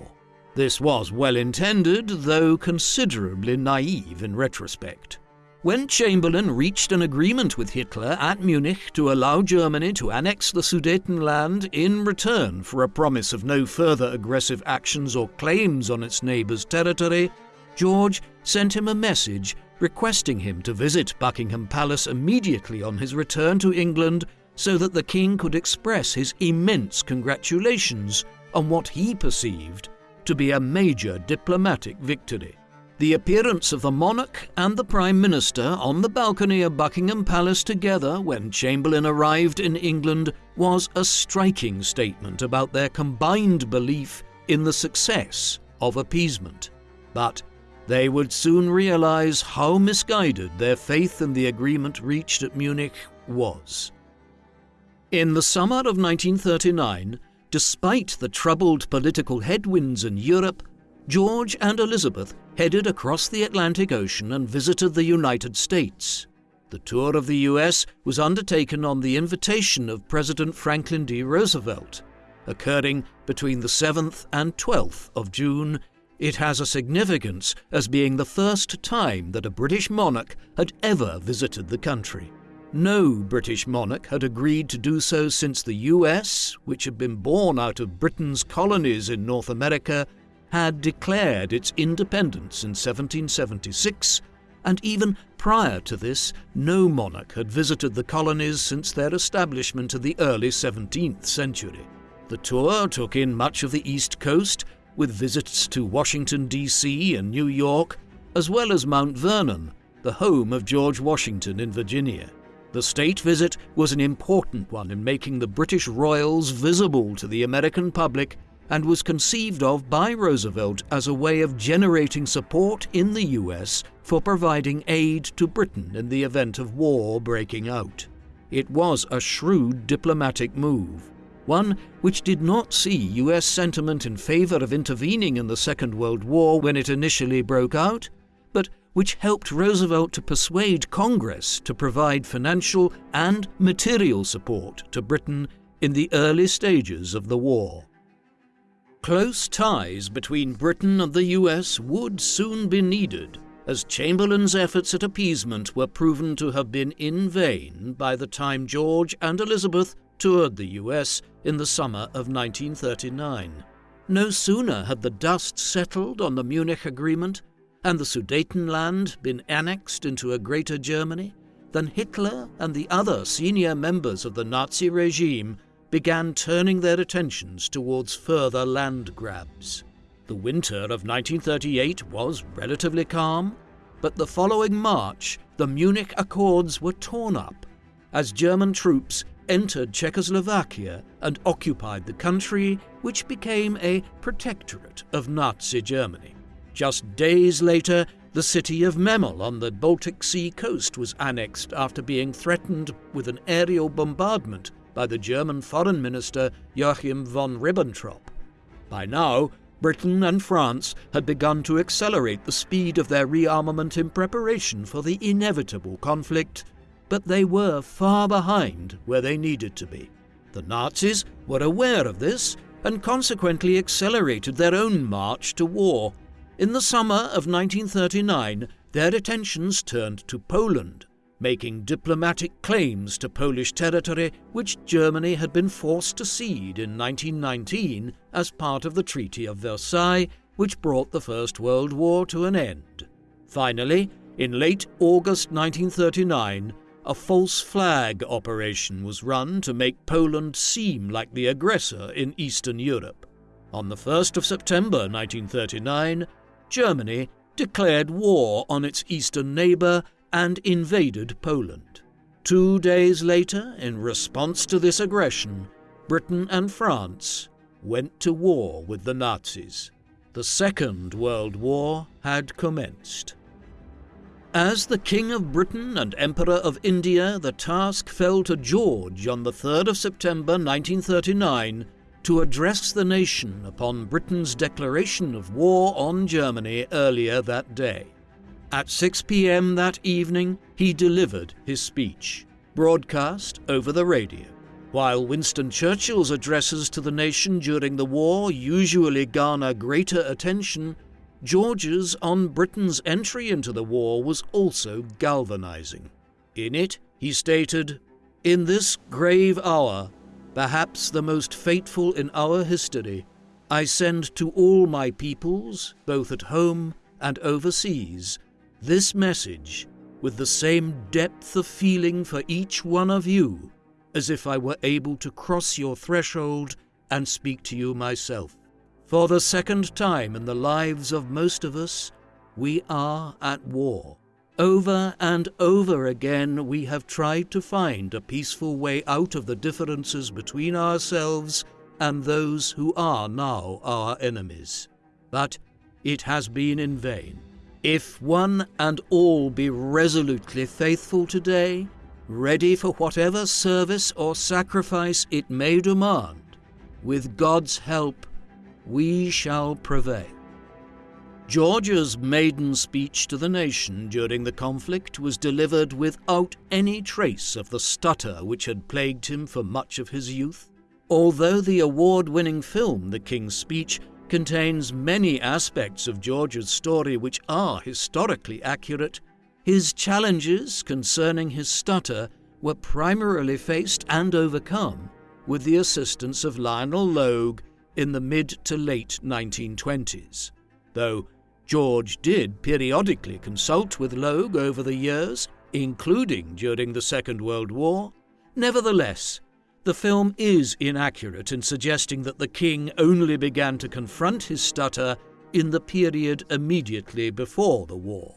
A: This was well intended, though considerably naive in retrospect. When Chamberlain reached an agreement with Hitler at Munich to allow Germany to annex the Sudetenland in return for a promise of no further aggressive actions or claims on its neighbour's territory, George sent him a message requesting him to visit Buckingham Palace immediately on his return to England so that the king could express his immense congratulations on what he perceived to be a major diplomatic victory. The appearance of the monarch and the Prime Minister on the balcony of Buckingham Palace together when Chamberlain arrived in England was a striking statement about their combined belief in the success of appeasement. But they would soon realize how misguided their faith in the agreement reached at Munich was. In the summer of 1939, despite the troubled political headwinds in Europe, George and Elizabeth headed across the Atlantic Ocean and visited the United States. The tour of the US was undertaken on the invitation of President Franklin D. Roosevelt. Occurring between the 7th and 12th of June, it has a significance as being the first time that a British monarch had ever visited the country. No British monarch had agreed to do so since the US, which had been born out of Britain's colonies in North America, had declared its independence in 1776, and even prior to this, no monarch had visited the colonies since their establishment in the early 17th century. The tour took in much of the East Coast, with visits to Washington, D.C. and New York, as well as Mount Vernon, the home of George Washington in Virginia. The state visit was an important one in making the British royals visible to the American public and was conceived of by Roosevelt as a way of generating support in the US for providing aid to Britain in the event of war breaking out. It was a shrewd diplomatic move, one which did not see US sentiment in favor of intervening in the Second World War when it initially broke out, which helped Roosevelt to persuade Congress to provide financial and material support to Britain in the early stages of the war. Close ties between Britain and the US would soon be needed, as Chamberlain's efforts at appeasement were proven to have been in vain by the time George and Elizabeth toured the US in the summer of 1939. No sooner had the dust settled on the Munich Agreement and the Sudetenland been annexed into a Greater Germany then Hitler and the other senior members of the Nazi regime began turning their attentions towards further land grabs. The winter of 1938 was relatively calm, but the following March the Munich Accords were torn up as German troops entered Czechoslovakia and occupied the country, which became a protectorate of Nazi Germany. Just days later, the city of Memel on the Baltic Sea coast was annexed after being threatened with an aerial bombardment by the German Foreign Minister Joachim von Ribbentrop. By now, Britain and France had begun to accelerate the speed of their rearmament in preparation for the inevitable conflict, but they were far behind where they needed to be. The Nazis were aware of this and consequently accelerated their own march to war. In the summer of 1939, their attentions turned to Poland, making diplomatic claims to Polish territory which Germany had been forced to cede in 1919 as part of the Treaty of Versailles, which brought the First World War to an end. Finally, in late August 1939, a false flag operation was run to make Poland seem like the aggressor in Eastern Europe. On the 1st of September 1939, Germany declared war on its eastern neighbour and invaded Poland. Two days later, in response to this aggression, Britain and France went to war with the Nazis. The Second World War had commenced. As the King of Britain and Emperor of India, the task fell to George on the 3rd of September 1939 to address the nation upon Britain's declaration of war on Germany earlier that day. At 6 p.m. that evening, he delivered his speech, broadcast over the radio. While Winston Churchill's addresses to the nation during the war usually garner greater attention, George's on Britain's entry into the war was also galvanizing. In it, he stated, In this grave hour, perhaps the most fateful in our history, I send to all my peoples, both at home and overseas, this message with the same depth of feeling for each one of you as if I were able to cross your threshold and speak to you myself. For the second time in the lives of most of us, we are at war. Over and over again, we have tried to find a peaceful way out of the differences between ourselves and those who are now our enemies. But it has been in vain. If one and all be resolutely faithful today, ready for whatever service or sacrifice it may demand, with God's help, we shall prevail. George's maiden speech to the nation during the conflict was delivered without any trace of the stutter which had plagued him for much of his youth. Although the award winning film, The King's Speech, contains many aspects of George's story which are historically accurate, his challenges concerning his stutter were primarily faced and overcome with the assistance of Lionel Logue in the mid to late 1920s, though George did periodically consult with Logue over the years, including during the Second World War. Nevertheless, the film is inaccurate in suggesting that the king only began to confront his stutter in the period immediately before the war.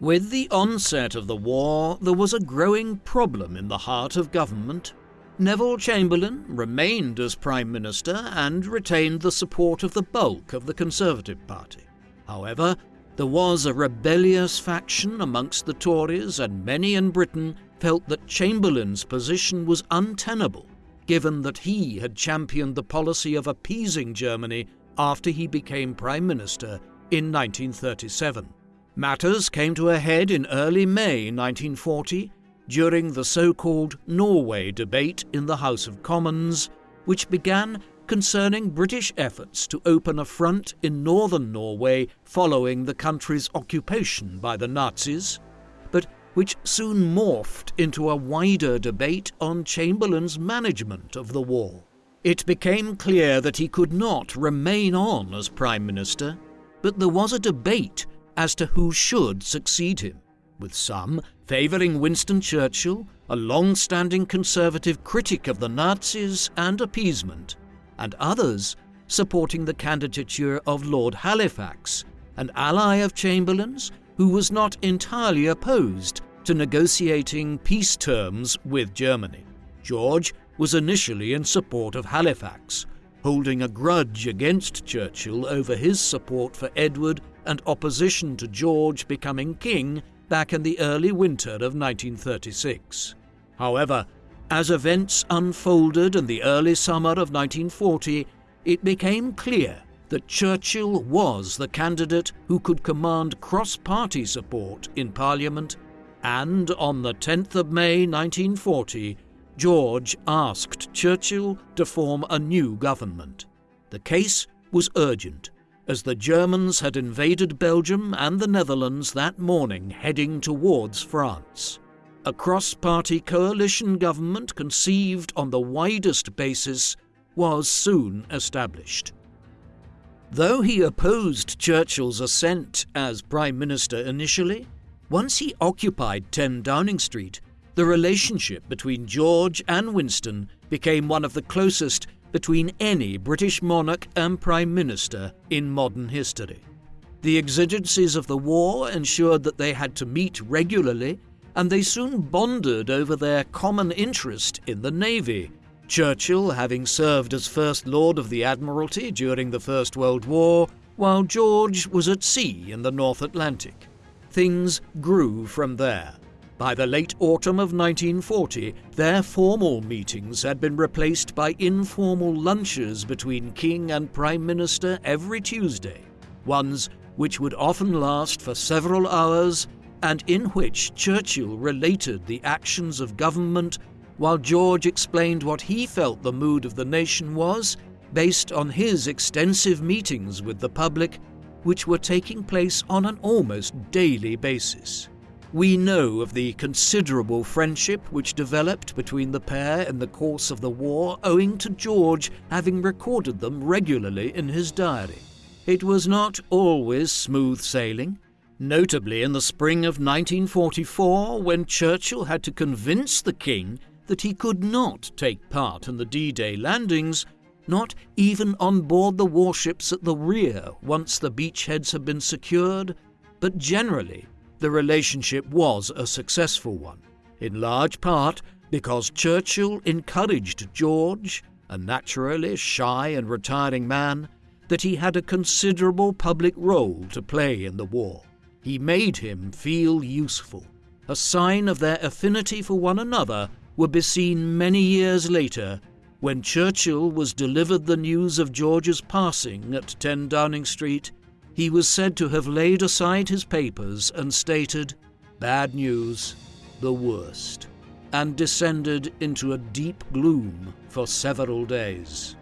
A: With the onset of the war, there was a growing problem in the heart of government. Neville Chamberlain remained as Prime Minister and retained the support of the bulk of the Conservative Party. However, there was a rebellious faction amongst the Tories, and many in Britain felt that Chamberlain's position was untenable, given that he had championed the policy of appeasing Germany after he became Prime Minister in 1937. Matters came to a head in early May 1940 during the so called Norway debate in the House of Commons, which began concerning British efforts to open a front in northern Norway following the country's occupation by the Nazis, but which soon morphed into a wider debate on Chamberlain's management of the war. It became clear that he could not remain on as Prime Minister, but there was a debate as to who should succeed him, with some favouring Winston Churchill, a long standing conservative critic of the Nazis and appeasement, and others supporting the candidature of Lord Halifax, an ally of Chamberlain's who was not entirely opposed to negotiating peace terms with Germany. George was initially in support of Halifax, holding a grudge against Churchill over his support for Edward and opposition to George becoming king back in the early winter of 1936. However, as events unfolded in the early summer of 1940, it became clear that Churchill was the candidate who could command cross party support in Parliament, and on the 10th of May 1940, George asked Churchill to form a new government. The case was urgent, as the Germans had invaded Belgium and the Netherlands that morning, heading towards France a cross party coalition government conceived on the widest basis was soon established. Though he opposed Churchill's ascent as Prime Minister initially, once he occupied 10 Downing Street, the relationship between George and Winston became one of the closest between any British monarch and Prime Minister in modern history. The exigencies of the war ensured that they had to meet regularly and they soon bonded over their common interest in the Navy. Churchill having served as First Lord of the Admiralty during the First World War, while George was at sea in the North Atlantic. Things grew from there. By the late autumn of 1940, their formal meetings had been replaced by informal lunches between King and Prime Minister every Tuesday, ones which would often last for several hours and in which Churchill related the actions of government while George explained what he felt the mood of the nation was based on his extensive meetings with the public, which were taking place on an almost daily basis. We know of the considerable friendship which developed between the pair in the course of the war owing to George having recorded them regularly in his diary. It was not always smooth sailing, notably in the spring of 1944 when Churchill had to convince the King that he could not take part in the D Day landings, not even on board the warships at the rear once the beachheads had been secured, but generally the relationship was a successful one, in large part because Churchill encouraged George, a naturally shy and retiring man, that he had a considerable public role to play in the war. He made him feel useful. A sign of their affinity for one another would be seen many years later when Churchill was delivered the news of George's passing at 10 Downing Street. He was said to have laid aside his papers and stated, Bad news, the worst, and descended into a deep gloom for several days.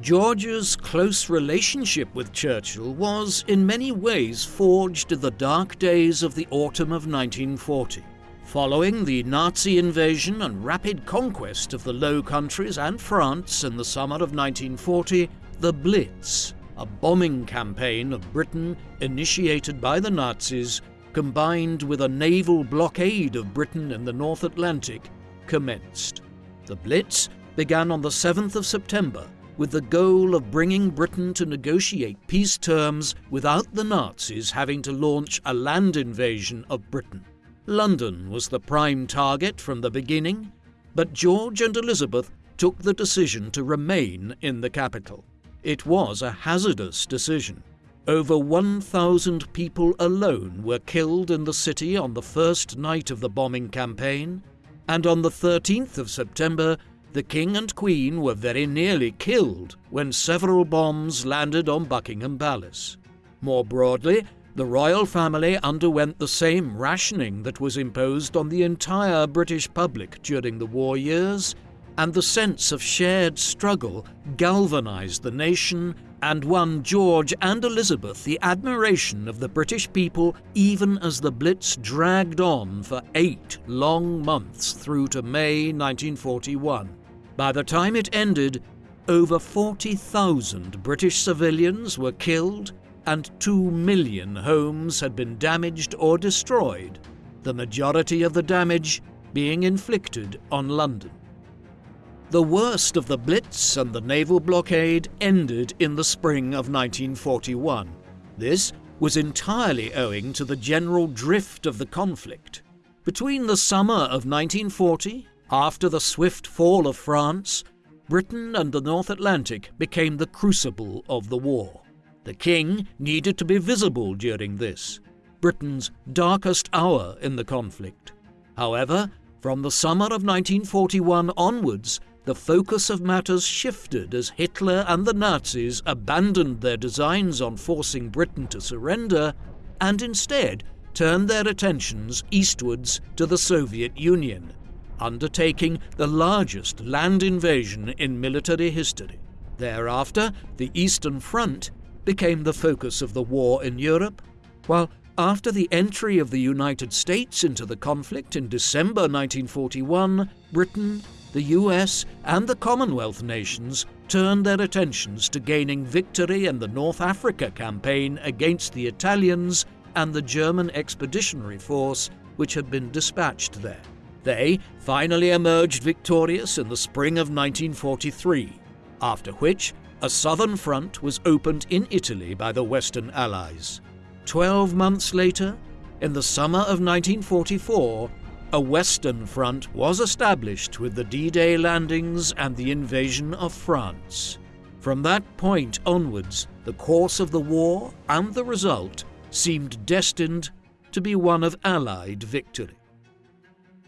A: George's close relationship with Churchill was in many ways forged in the dark days of the autumn of 1940. Following the Nazi invasion and rapid conquest of the Low Countries and France in the summer of 1940, the Blitz, a bombing campaign of Britain initiated by the Nazis, combined with a naval blockade of Britain in the North Atlantic, commenced. The Blitz began on the 7th of September with the goal of bringing Britain to negotiate peace terms without the Nazis having to launch a land invasion of Britain. London was the prime target from the beginning, but George and Elizabeth took the decision to remain in the capital. It was a hazardous decision. Over 1,000 people alone were killed in the city on the first night of the bombing campaign, and on the 13th of September, the King and Queen were very nearly killed when several bombs landed on Buckingham Palace. More broadly, the royal family underwent the same rationing that was imposed on the entire British public during the war years, and the sense of shared struggle galvanized the nation and won George and Elizabeth the admiration of the British people even as the Blitz dragged on for eight long months through to May 1941. By the time it ended, over 40,000 British civilians were killed and 2 million homes had been damaged or destroyed, the majority of the damage being inflicted on London. The worst of the Blitz and the naval blockade ended in the spring of 1941. This was entirely owing to the general drift of the conflict. Between the summer of 1940 after the swift fall of France, Britain and the North Atlantic became the crucible of the war. The king needed to be visible during this, Britain's darkest hour in the conflict. However, from the summer of 1941 onwards, the focus of matters shifted as Hitler and the Nazis abandoned their designs on forcing Britain to surrender and instead turned their attentions eastwards to the Soviet Union undertaking the largest land invasion in military history. Thereafter, the Eastern Front became the focus of the war in Europe, while after the entry of the United States into the conflict in December 1941, Britain, the US, and the Commonwealth nations turned their attentions to gaining victory in the North Africa campaign against the Italians and the German Expeditionary Force which had been dispatched there. They finally emerged victorious in the spring of 1943, after which a southern front was opened in Italy by the Western Allies. Twelve months later, in the summer of 1944, a Western Front was established with the D Day landings and the invasion of France. From that point onwards, the course of the war and the result seemed destined to be one of Allied victory.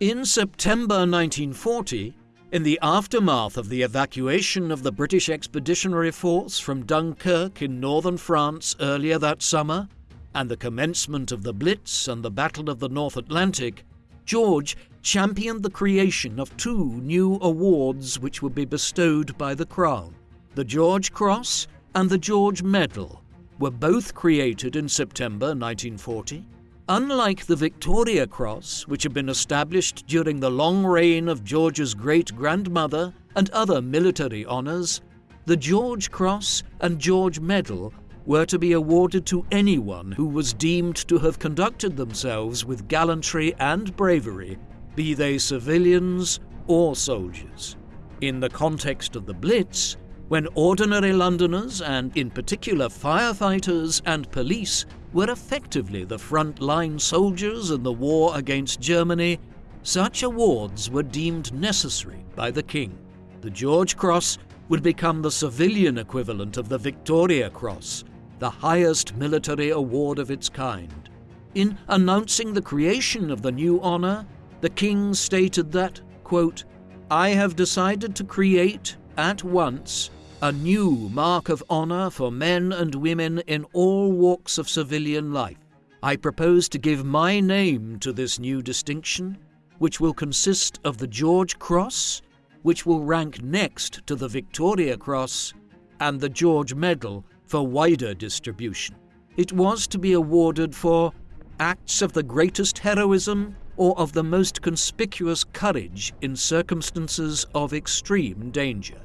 A: In September 1940, in the aftermath of the evacuation of the British Expeditionary Force from Dunkirk in northern France earlier that summer, and the commencement of the Blitz and the Battle of the North Atlantic, George championed the creation of two new awards which would be bestowed by the Crown. The George Cross and the George Medal were both created in September 1940 Unlike the Victoria Cross, which had been established during the long reign of George's great grandmother and other military honours, the George Cross and George Medal were to be awarded to anyone who was deemed to have conducted themselves with gallantry and bravery, be they civilians or soldiers. In the context of the Blitz, when ordinary Londoners, and in particular firefighters and police, were effectively the front-line soldiers in the war against Germany, such awards were deemed necessary by the King. The George Cross would become the civilian equivalent of the Victoria Cross, the highest military award of its kind. In announcing the creation of the new honour, the King stated that, quote, I have decided to create, at once, a new mark of honour for men and women in all walks of civilian life. I propose to give my name to this new distinction, which will consist of the George Cross, which will rank next to the Victoria Cross, and the George Medal for wider distribution. It was to be awarded for acts of the greatest heroism or of the most conspicuous courage in circumstances of extreme danger.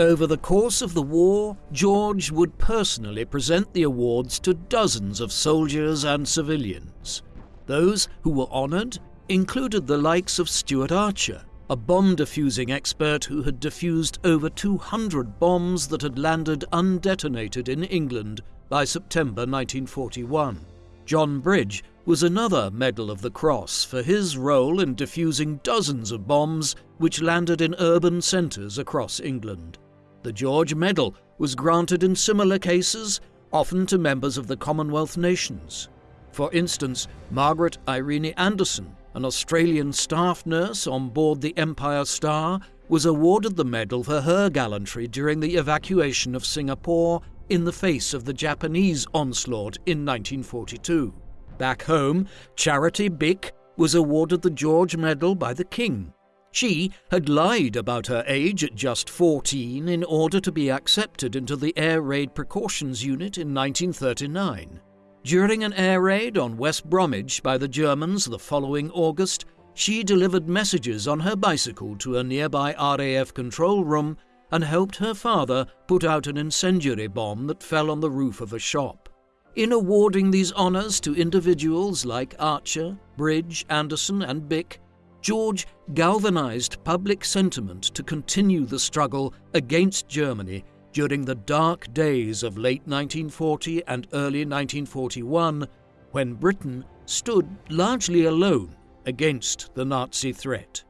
A: Over the course of the war, George would personally present the awards to dozens of soldiers and civilians. Those who were honoured included the likes of Stuart Archer, a bomb defusing expert who had defused over 200 bombs that had landed undetonated in England by September 1941. John Bridge was another Medal of the Cross for his role in defusing dozens of bombs which landed in urban centres across England. The George Medal was granted in similar cases, often to members of the Commonwealth nations. For instance, Margaret Irene Anderson, an Australian staff nurse on board the Empire Star, was awarded the medal for her gallantry during the evacuation of Singapore in the face of the Japanese onslaught in 1942. Back home, Charity Bick was awarded the George Medal by the King. She had lied about her age at just 14 in order to be accepted into the Air Raid Precautions Unit in 1939. During an air raid on West Bromwich by the Germans the following August, she delivered messages on her bicycle to a nearby RAF control room and helped her father put out an incendiary bomb that fell on the roof of a shop. In awarding these honours to individuals like Archer, Bridge, Anderson, and Bick, George galvanized public sentiment to continue the struggle against Germany during the dark days of late 1940 and early 1941, when Britain stood largely alone against the Nazi threat.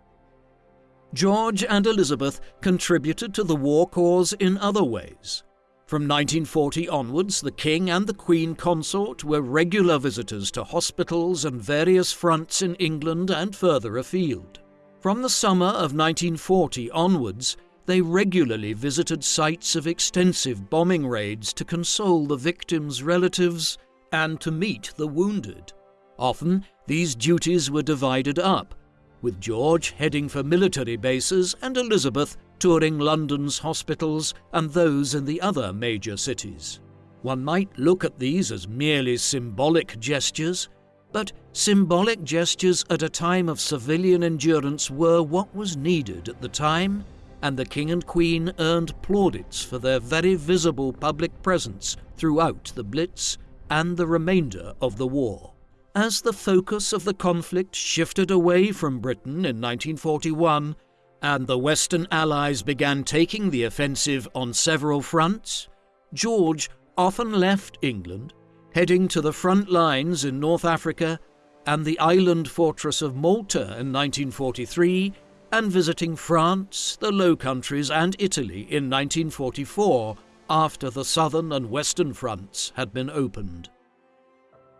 A: George and Elizabeth contributed to the war cause in other ways. From 1940 onwards, the King and the Queen Consort were regular visitors to hospitals and various fronts in England and further afield. From the summer of 1940 onwards, they regularly visited sites of extensive bombing raids to console the victims' relatives and to meet the wounded. Often, these duties were divided up, with George heading for military bases and Elizabeth touring London's hospitals and those in the other major cities. One might look at these as merely symbolic gestures, but symbolic gestures at a time of civilian endurance were what was needed at the time, and the King and Queen earned plaudits for their very visible public presence throughout the Blitz and the remainder of the war. As the focus of the conflict shifted away from Britain in 1941 and the Western Allies began taking the offensive on several fronts, George often left England, heading to the front lines in North Africa and the island fortress of Malta in 1943, and visiting France, the Low Countries, and Italy in 1944 after the southern and western fronts had been opened.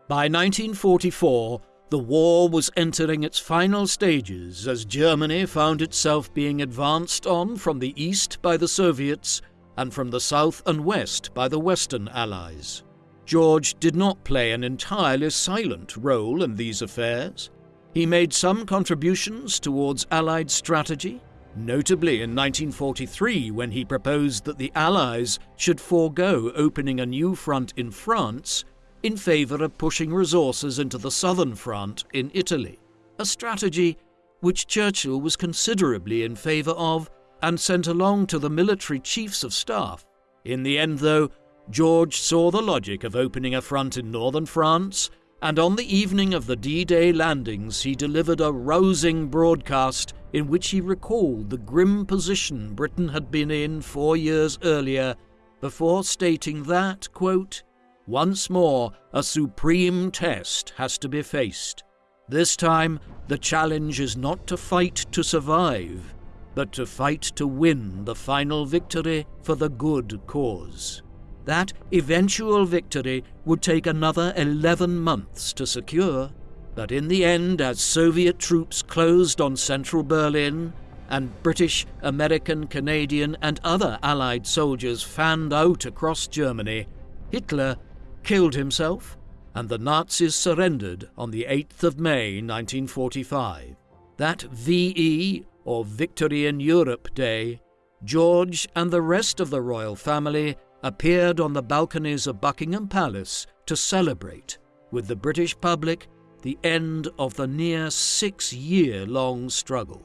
A: By 1944, the war was entering its final stages as Germany found itself being advanced on from the east by the Soviets and from the south and west by the Western Allies. George did not play an entirely silent role in these affairs. He made some contributions towards Allied strategy, notably in 1943 when he proposed that the Allies should forego opening a new front in France in favour of pushing resources into the southern front in Italy, a strategy which Churchill was considerably in favour of and sent along to the military chiefs of staff. In the end, though, George saw the logic of opening a front in northern France and on the evening of the D Day landings, he delivered a rousing broadcast in which he recalled the grim position Britain had been in four years earlier, before stating that, quote, once more a supreme test has to be faced. This time, the challenge is not to fight to survive, but to fight to win the final victory for the good cause. That eventual victory would take another 11 months to secure, but in the end, as Soviet troops closed on central Berlin and British, American, Canadian, and other Allied soldiers fanned out across Germany, Hitler killed himself and the Nazis surrendered on the 8th of May 1945. That VE, or Victory in Europe Day, George and the rest of the royal family appeared on the balconies of Buckingham Palace to celebrate, with the British public, the end of the near six year long struggle.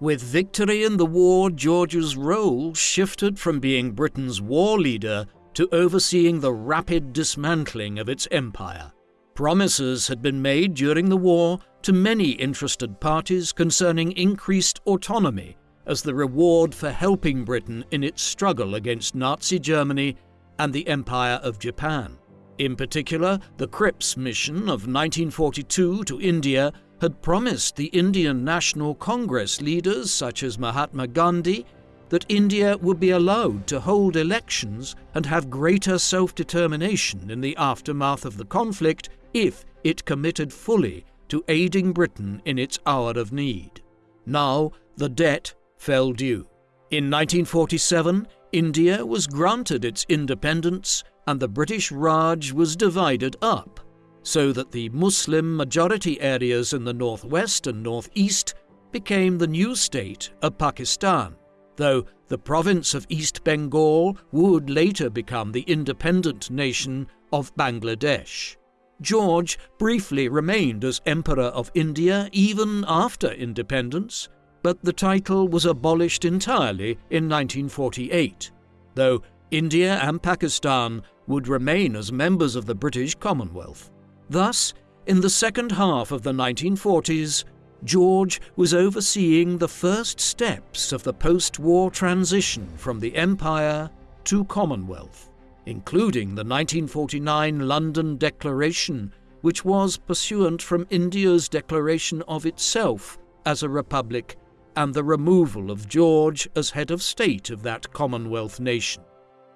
A: With victory in the war, George's role shifted from being Britain's war leader to overseeing the rapid dismantling of its empire. Promises had been made during the war to many interested parties concerning increased autonomy as the reward for helping Britain in its struggle against Nazi Germany and the Empire of Japan. In particular, the Cripps mission of 1942 to India had promised the Indian National Congress leaders such as Mahatma Gandhi that India would be allowed to hold elections and have greater self determination in the aftermath of the conflict if it committed fully to aiding Britain in its hour of need. Now the debt fell due. In 1947, India was granted its independence and the British Raj was divided up, so that the Muslim majority areas in the northwest and northeast became the new state of Pakistan though the province of East Bengal would later become the independent nation of Bangladesh. George briefly remained as Emperor of India even after independence, but the title was abolished entirely in 1948, though India and Pakistan would remain as members of the British Commonwealth. Thus, in the second half of the 1940s, George was overseeing the first steps of the post war transition from the Empire to Commonwealth, including the 1949 London Declaration, which was pursuant from India's declaration of itself as a republic and the removal of George as head of state of that Commonwealth nation.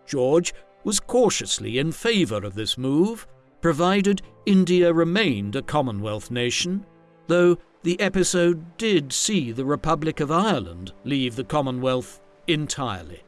A: George was cautiously in favour of this move, provided India remained a Commonwealth nation, though the episode did see the Republic of Ireland leave the Commonwealth entirely.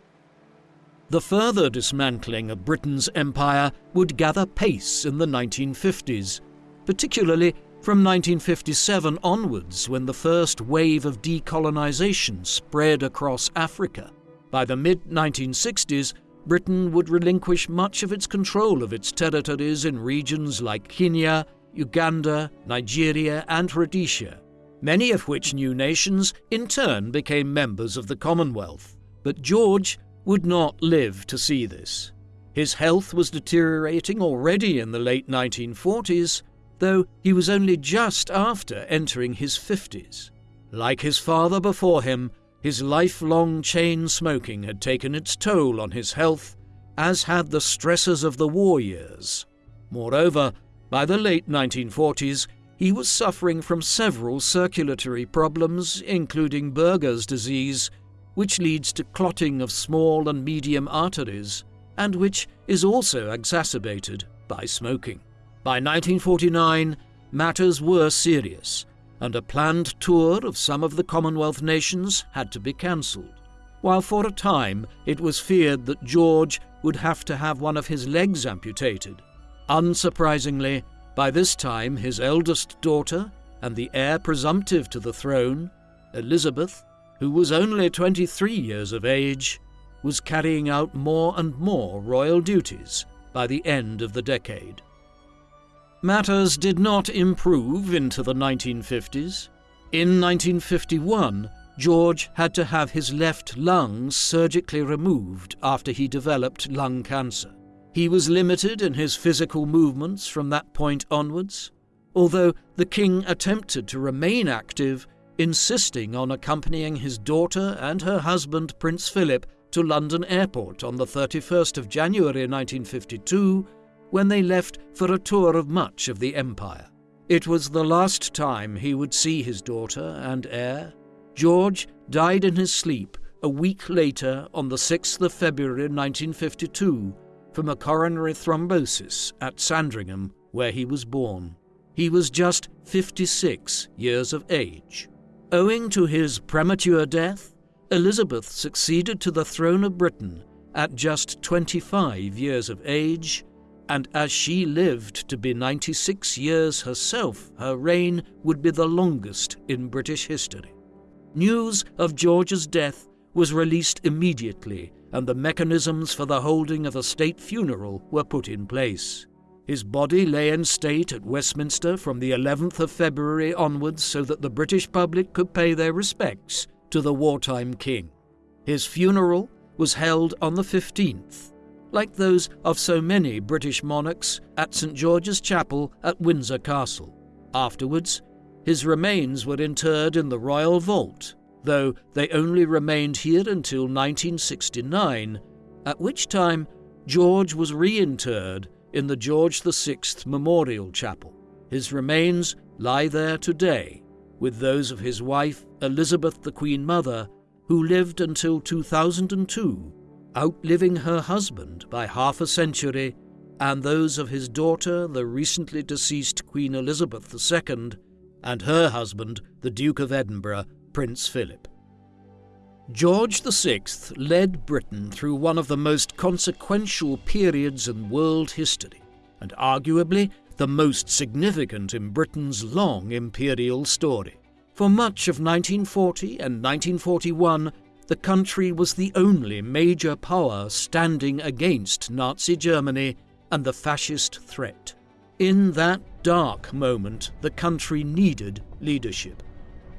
A: The further dismantling of Britain's empire would gather pace in the 1950s, particularly from 1957 onwards when the first wave of decolonisation spread across Africa. By the mid 1960s, Britain would relinquish much of its control of its territories in regions like Kenya, Uganda, Nigeria, and Rhodesia, many of which new nations in turn became members of the Commonwealth. But George would not live to see this. His health was deteriorating already in the late 1940s, though he was only just after entering his 50s. Like his father before him, his lifelong chain smoking had taken its toll on his health, as had the stresses of the war years. Moreover, by the late 1940s, he was suffering from several circulatory problems, including Buerger's disease, which leads to clotting of small and medium arteries, and which is also exacerbated by smoking. By 1949, matters were serious, and a planned tour of some of the Commonwealth nations had to be cancelled, while for a time it was feared that George would have to have one of his legs amputated Unsurprisingly, by this time his eldest daughter and the heir presumptive to the throne, Elizabeth, who was only 23 years of age, was carrying out more and more royal duties by the end of the decade. Matters did not improve into the 1950s. In 1951, George had to have his left lung surgically removed after he developed lung cancer. He was limited in his physical movements from that point onwards, although the king attempted to remain active, insisting on accompanying his daughter and her husband, Prince Philip, to London Airport on the 31st of January 1952 when they left for a tour of much of the empire. It was the last time he would see his daughter and heir. George died in his sleep a week later on the 6th of February 1952 from a coronary thrombosis at Sandringham, where he was born. He was just 56 years of age. Owing to his premature death, Elizabeth succeeded to the throne of Britain at just 25 years of age and as she lived to be 96 years herself, her reign would be the longest in British history. News of George's death was released immediately, and the mechanisms for the holding of a state funeral were put in place. His body lay in state at Westminster from the 11th of February onwards so that the British public could pay their respects to the wartime king. His funeral was held on the 15th, like those of so many British monarchs at St George's Chapel at Windsor Castle. Afterwards, his remains were interred in the royal vault, though they only remained here until 1969, at which time George was reinterred in the George VI Memorial Chapel. His remains lie there today, with those of his wife, Elizabeth the Queen Mother, who lived until 2002 outliving her husband by half a century, and those of his daughter, the recently deceased Queen Elizabeth II, and her husband, the Duke of Edinburgh, Prince Philip. George VI led Britain through one of the most consequential periods in world history, and arguably the most significant in Britain's long imperial story. For much of 1940 and 1941, the country was the only major power standing against Nazi Germany and the fascist threat. In that dark moment, the country needed leadership.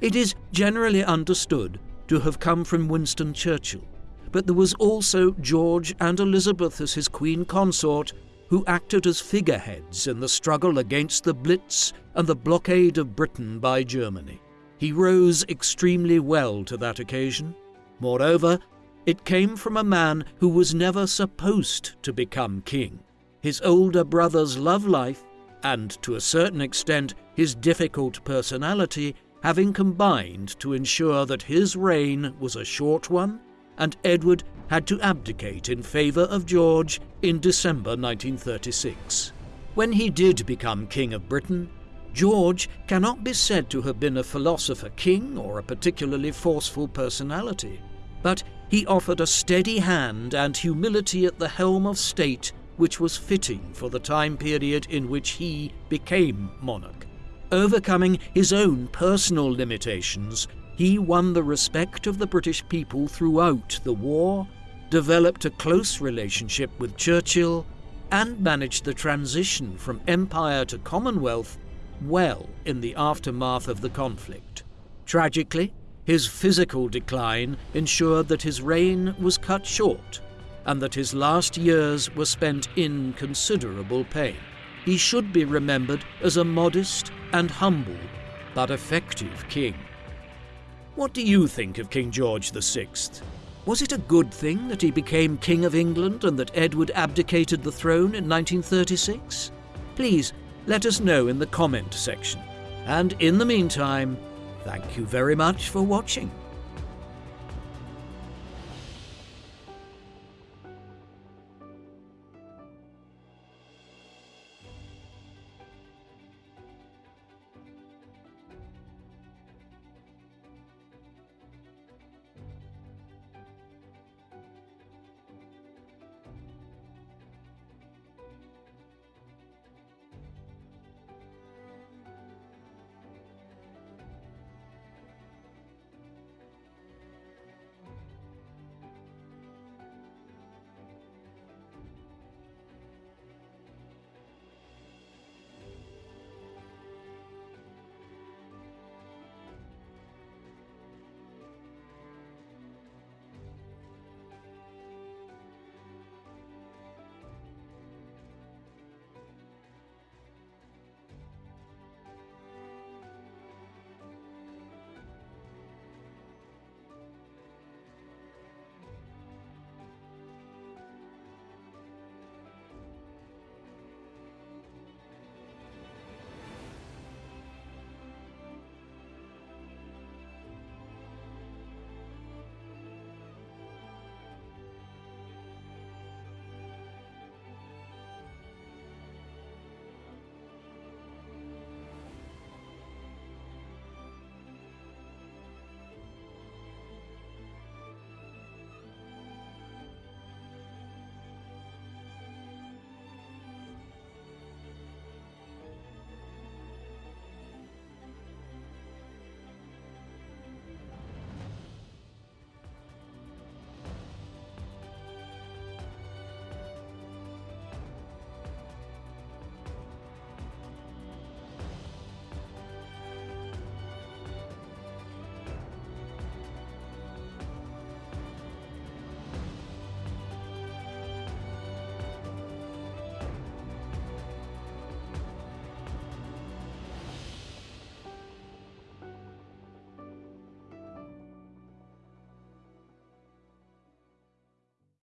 A: It is generally understood to have come from Winston Churchill, but there was also George and Elizabeth as his queen consort who acted as figureheads in the struggle against the Blitz and the blockade of Britain by Germany. He rose extremely well to that occasion, Moreover, it came from a man who was never supposed to become king. His older brother's love life, and to a certain extent his difficult personality, having combined to ensure that his reign was a short one, and Edward had to abdicate in favour of George in December 1936. When he did become King of Britain, George cannot be said to have been a philosopher king or a particularly forceful personality but he offered a steady hand and humility at the helm of state which was fitting for the time period in which he became monarch. Overcoming his own personal limitations, he won the respect of the British people throughout the war, developed a close relationship with Churchill, and managed the transition from empire to Commonwealth well in the aftermath of the conflict. Tragically, his physical decline ensured that his reign was cut short and that his last years were spent in considerable pain. He should be remembered as a modest and humble but effective king. What do you think of King George VI? Was it a good thing that he became King of England and that Edward abdicated the throne in 1936? Please let us know in the comment section. And in the meantime, Thank you very much for watching.